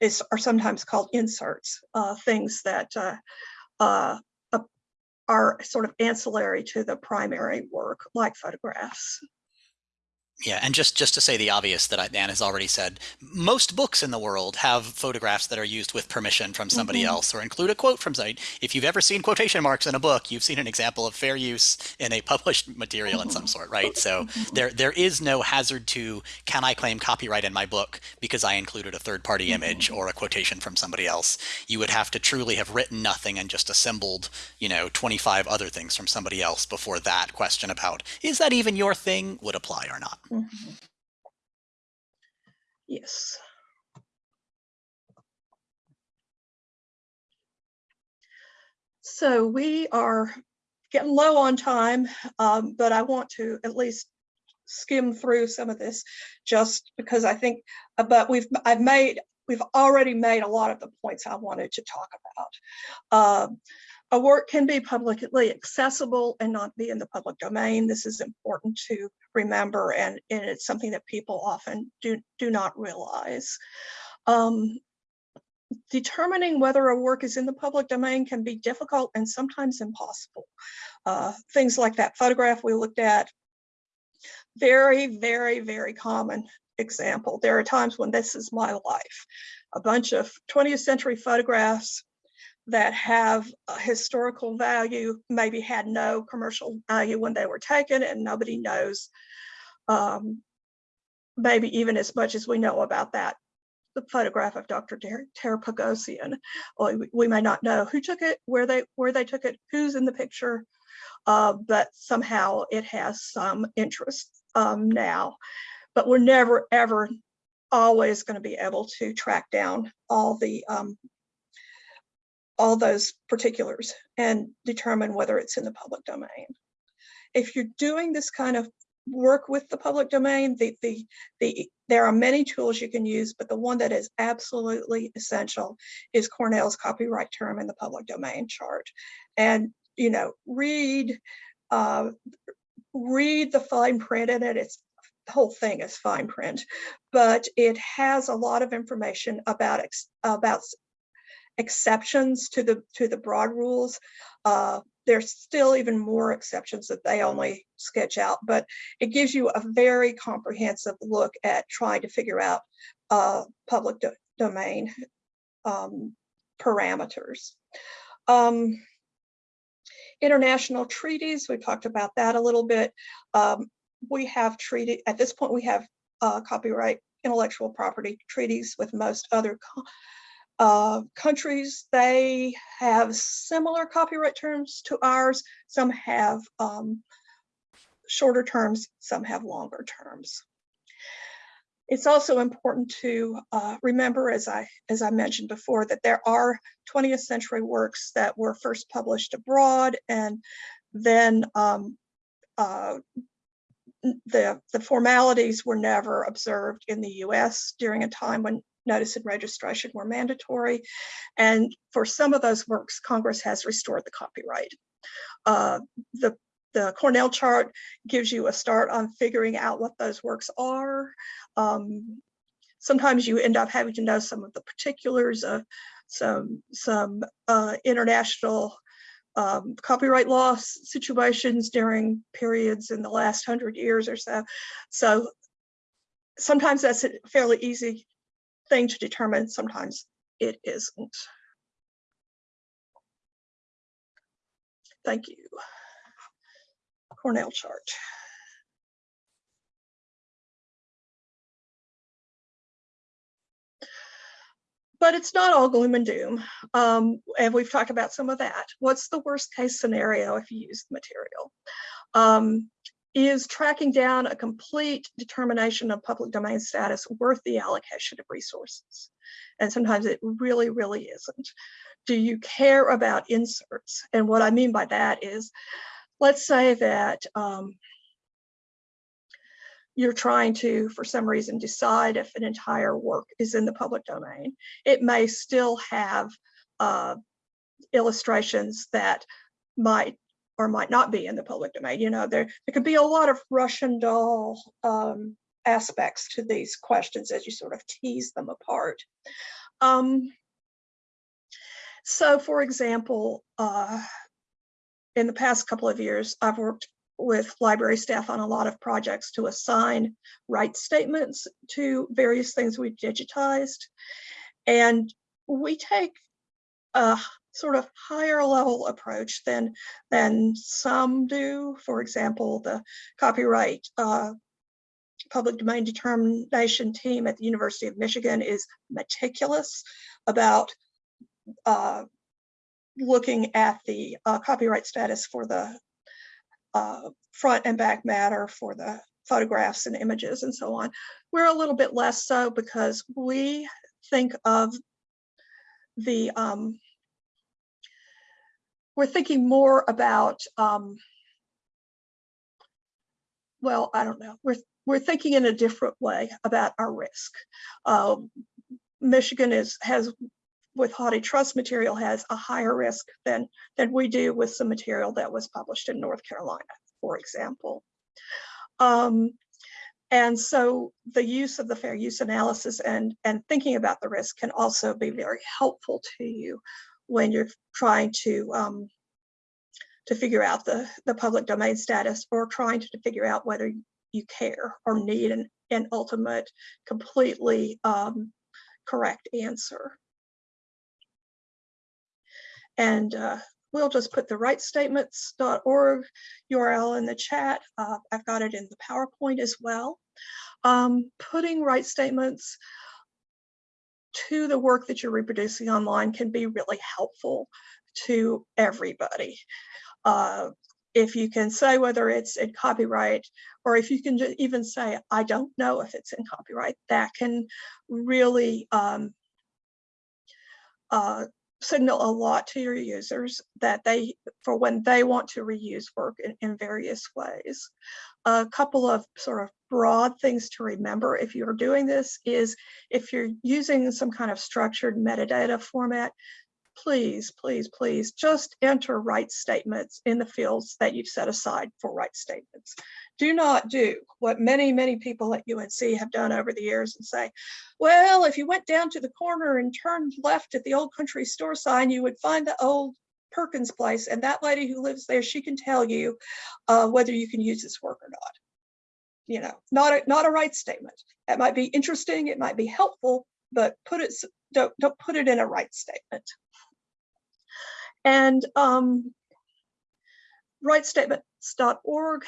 is are sometimes called inserts, uh, things that uh, uh, are sort of ancillary to the primary work, like photographs. Yeah, and just just to say the obvious that I, Dan has already said, most books in the world have photographs that are used with permission from somebody Mhm. else or include a quote from somebody. If you've ever seen quotation marks in a book, you've seen an example of fair use in a published (laughs) material in some mm-hmm. sort, right? So mm-hmm. there there is no hazard to can I claim copyright in my book because I included a third party image mm-hmm. or a quotation from somebody else. You would have to truly have written nothing and just assembled, you know, 25 other things from somebody else before that question about is that even your thing would apply or not. Mhm. Yes. So we are getting low on time, um, but I want to at least skim through some of this just because I think, uh, but we've, I've made, we've already made a lot of the points I wanted to talk about. Um, a work can be publicly accessible and not be in the public domain. This is important to remember and, and it's something that people often do, do not realize. Um, determining whether a work is in the public domain can be difficult and sometimes impossible. Uh, things like that photograph we looked at, very, very, very common example. There are times when this is my life. A bunch of 20th century photographs that have historical value, maybe had no commercial value when they were taken and nobody knows um, maybe even as much as we know about that the photograph of Dr. Ter Tara we, we may not know who took it, where they where they took it, who's in the picture, uh, but somehow it has some interest um, now. But we're never ever always going to be able to track down all the um, all those particulars and determine whether it's in the public domain. If you're doing this kind of work with the public domain, the, the, the, there are many tools you can use, but the one that is absolutely essential is Cornell's copyright term in the public domain chart. And, you know, read, uh, read the fine print in it. It's the whole thing is fine print, but it has a lot of information about, about exceptions to the to the broad rules. Uh, there's still even more exceptions that they only sketch out, but it gives you a very comprehensive look at trying to figure out uh, public do domain um, parameters. Um, international treaties, we talked about that a little bit. Um, we have treaty, at this point we have uh, copyright intellectual property treaties with most other uh, countries, they have similar copyright terms to ours. Some have um, shorter terms, some have longer terms. It's also important to uh, remember, as I, as I mentioned before, that there are 20th century works that were first published abroad and then um, uh, the, the formalities were never observed in the US during a time when notice and registration were mandatory. And for some of those works, Congress has restored the copyright. Uh, the, the Cornell chart gives you a start on figuring out what those works are. Um, sometimes you end up having to know some of the particulars of some, some uh, international um, copyright law situations during periods in the last hundred years or so. So sometimes that's fairly easy thing to determine, sometimes it isn't. Thank you. Cornell chart. But it's not all gloom and doom. Um, and we've talked about some of that. What's the worst case scenario if you use the material? Um, is tracking down a complete determination of public domain status worth the allocation of resources? And sometimes it really, really isn't. Do you care about inserts? And what I mean by that is, let's say that um, you're trying to, for some reason, decide if an entire work is in the public domain. It may still have uh, illustrations that might or might not be in the public domain. You know, there, there could be a lot of Russian doll um, aspects to these questions as you sort of tease them apart. Um, so for example, uh, in the past couple of years, I've worked with library staff on a lot of projects to assign right statements to various things we've digitized. And we take a sort of higher level approach than, than some do. For example, the copyright uh, public domain determination team at the University of Michigan is meticulous about uh, looking at the uh, copyright status for the uh, front and back matter for the photographs and images and so on. We're a little bit less so because we think of the, um, we're thinking more about, um, well, I don't know, we're, we're thinking in a different way about our risk. Uh, Michigan is, has with Trust material has a higher risk than, than we do with some material that was published in North Carolina, for example. Um, and so the use of the fair use analysis and, and thinking about the risk can also be very helpful to you when you're trying to um, to figure out the, the public domain status or trying to figure out whether you care or need an, an ultimate completely um, correct answer. And uh, we'll just put the rightstatements.org URL in the chat. Uh, I've got it in the PowerPoint as well. Um, putting right statements to the work that you're reproducing online can be really helpful to everybody. Uh, if you can say whether it's in copyright or if you can even say, I don't know if it's in copyright, that can really um, uh, signal a lot to your users that they, for when they want to reuse work in, in various ways. A couple of sort of broad things to remember if you're doing this is if you're using some kind of structured metadata format, please, please, please just enter right statements in the fields that you've set aside for right statements. Do not do what many, many people at UNC have done over the years and say, well, if you went down to the corner and turned left at the old country store sign, you would find the old Perkins place. And that lady who lives there, she can tell you uh, whether you can use this work or not. You know, not a, not a right statement. That might be interesting, it might be helpful, but put it, don't, don't put it in a right statement. And um, rightstatements.org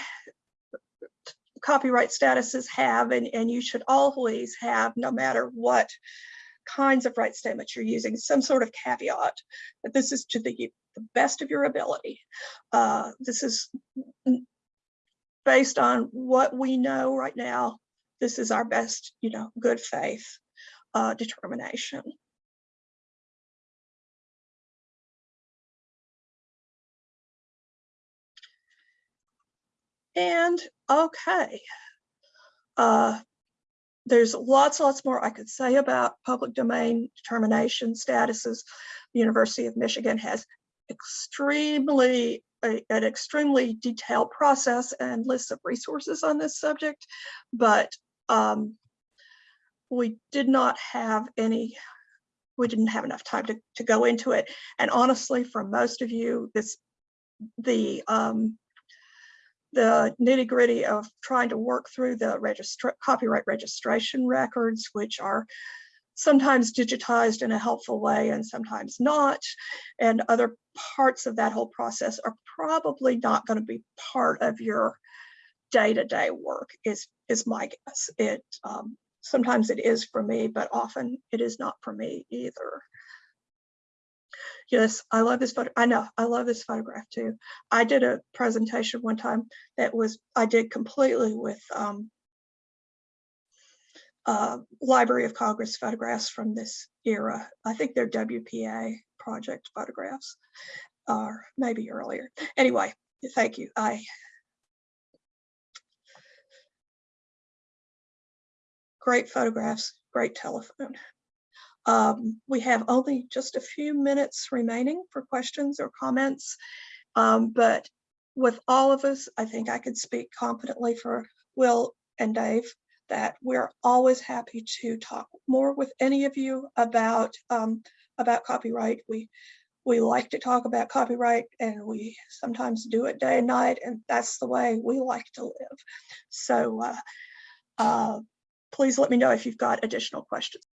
copyright statuses have, and, and you should always have, no matter what kinds of right statements you're using, some sort of caveat that this is to the, the best of your ability. Uh, this is based on what we know right now. This is our best, you know, good faith uh, determination. And okay, uh, there's lots, lots more I could say about public domain determination statuses. The University of Michigan has extremely a, an extremely detailed process and lists of resources on this subject, but um, we did not have any, we didn't have enough time to, to go into it. And honestly, for most of you, this the um, the nitty gritty of trying to work through the registra copyright registration records, which are sometimes digitized in a helpful way and sometimes not. And other parts of that whole process are probably not going to be part of your day-to-day -day work is, is my guess. It um, Sometimes it is for me, but often it is not for me either. Yes, I love this photo. I know, I love this photograph too. I did a presentation one time that was, I did completely with um, uh, Library of Congress photographs from this era. I think they're WPA project photographs, or maybe earlier. Anyway, thank you. I great photographs, great telephone. Um, we have only just a few minutes remaining for questions or comments. Um, but with all of us, I think I could speak confidently for Will and Dave that we're always happy to talk more with any of you about um, about copyright. We we like to talk about copyright and we sometimes do it day and night and that's the way we like to live. So uh, uh, please let me know if you've got additional questions.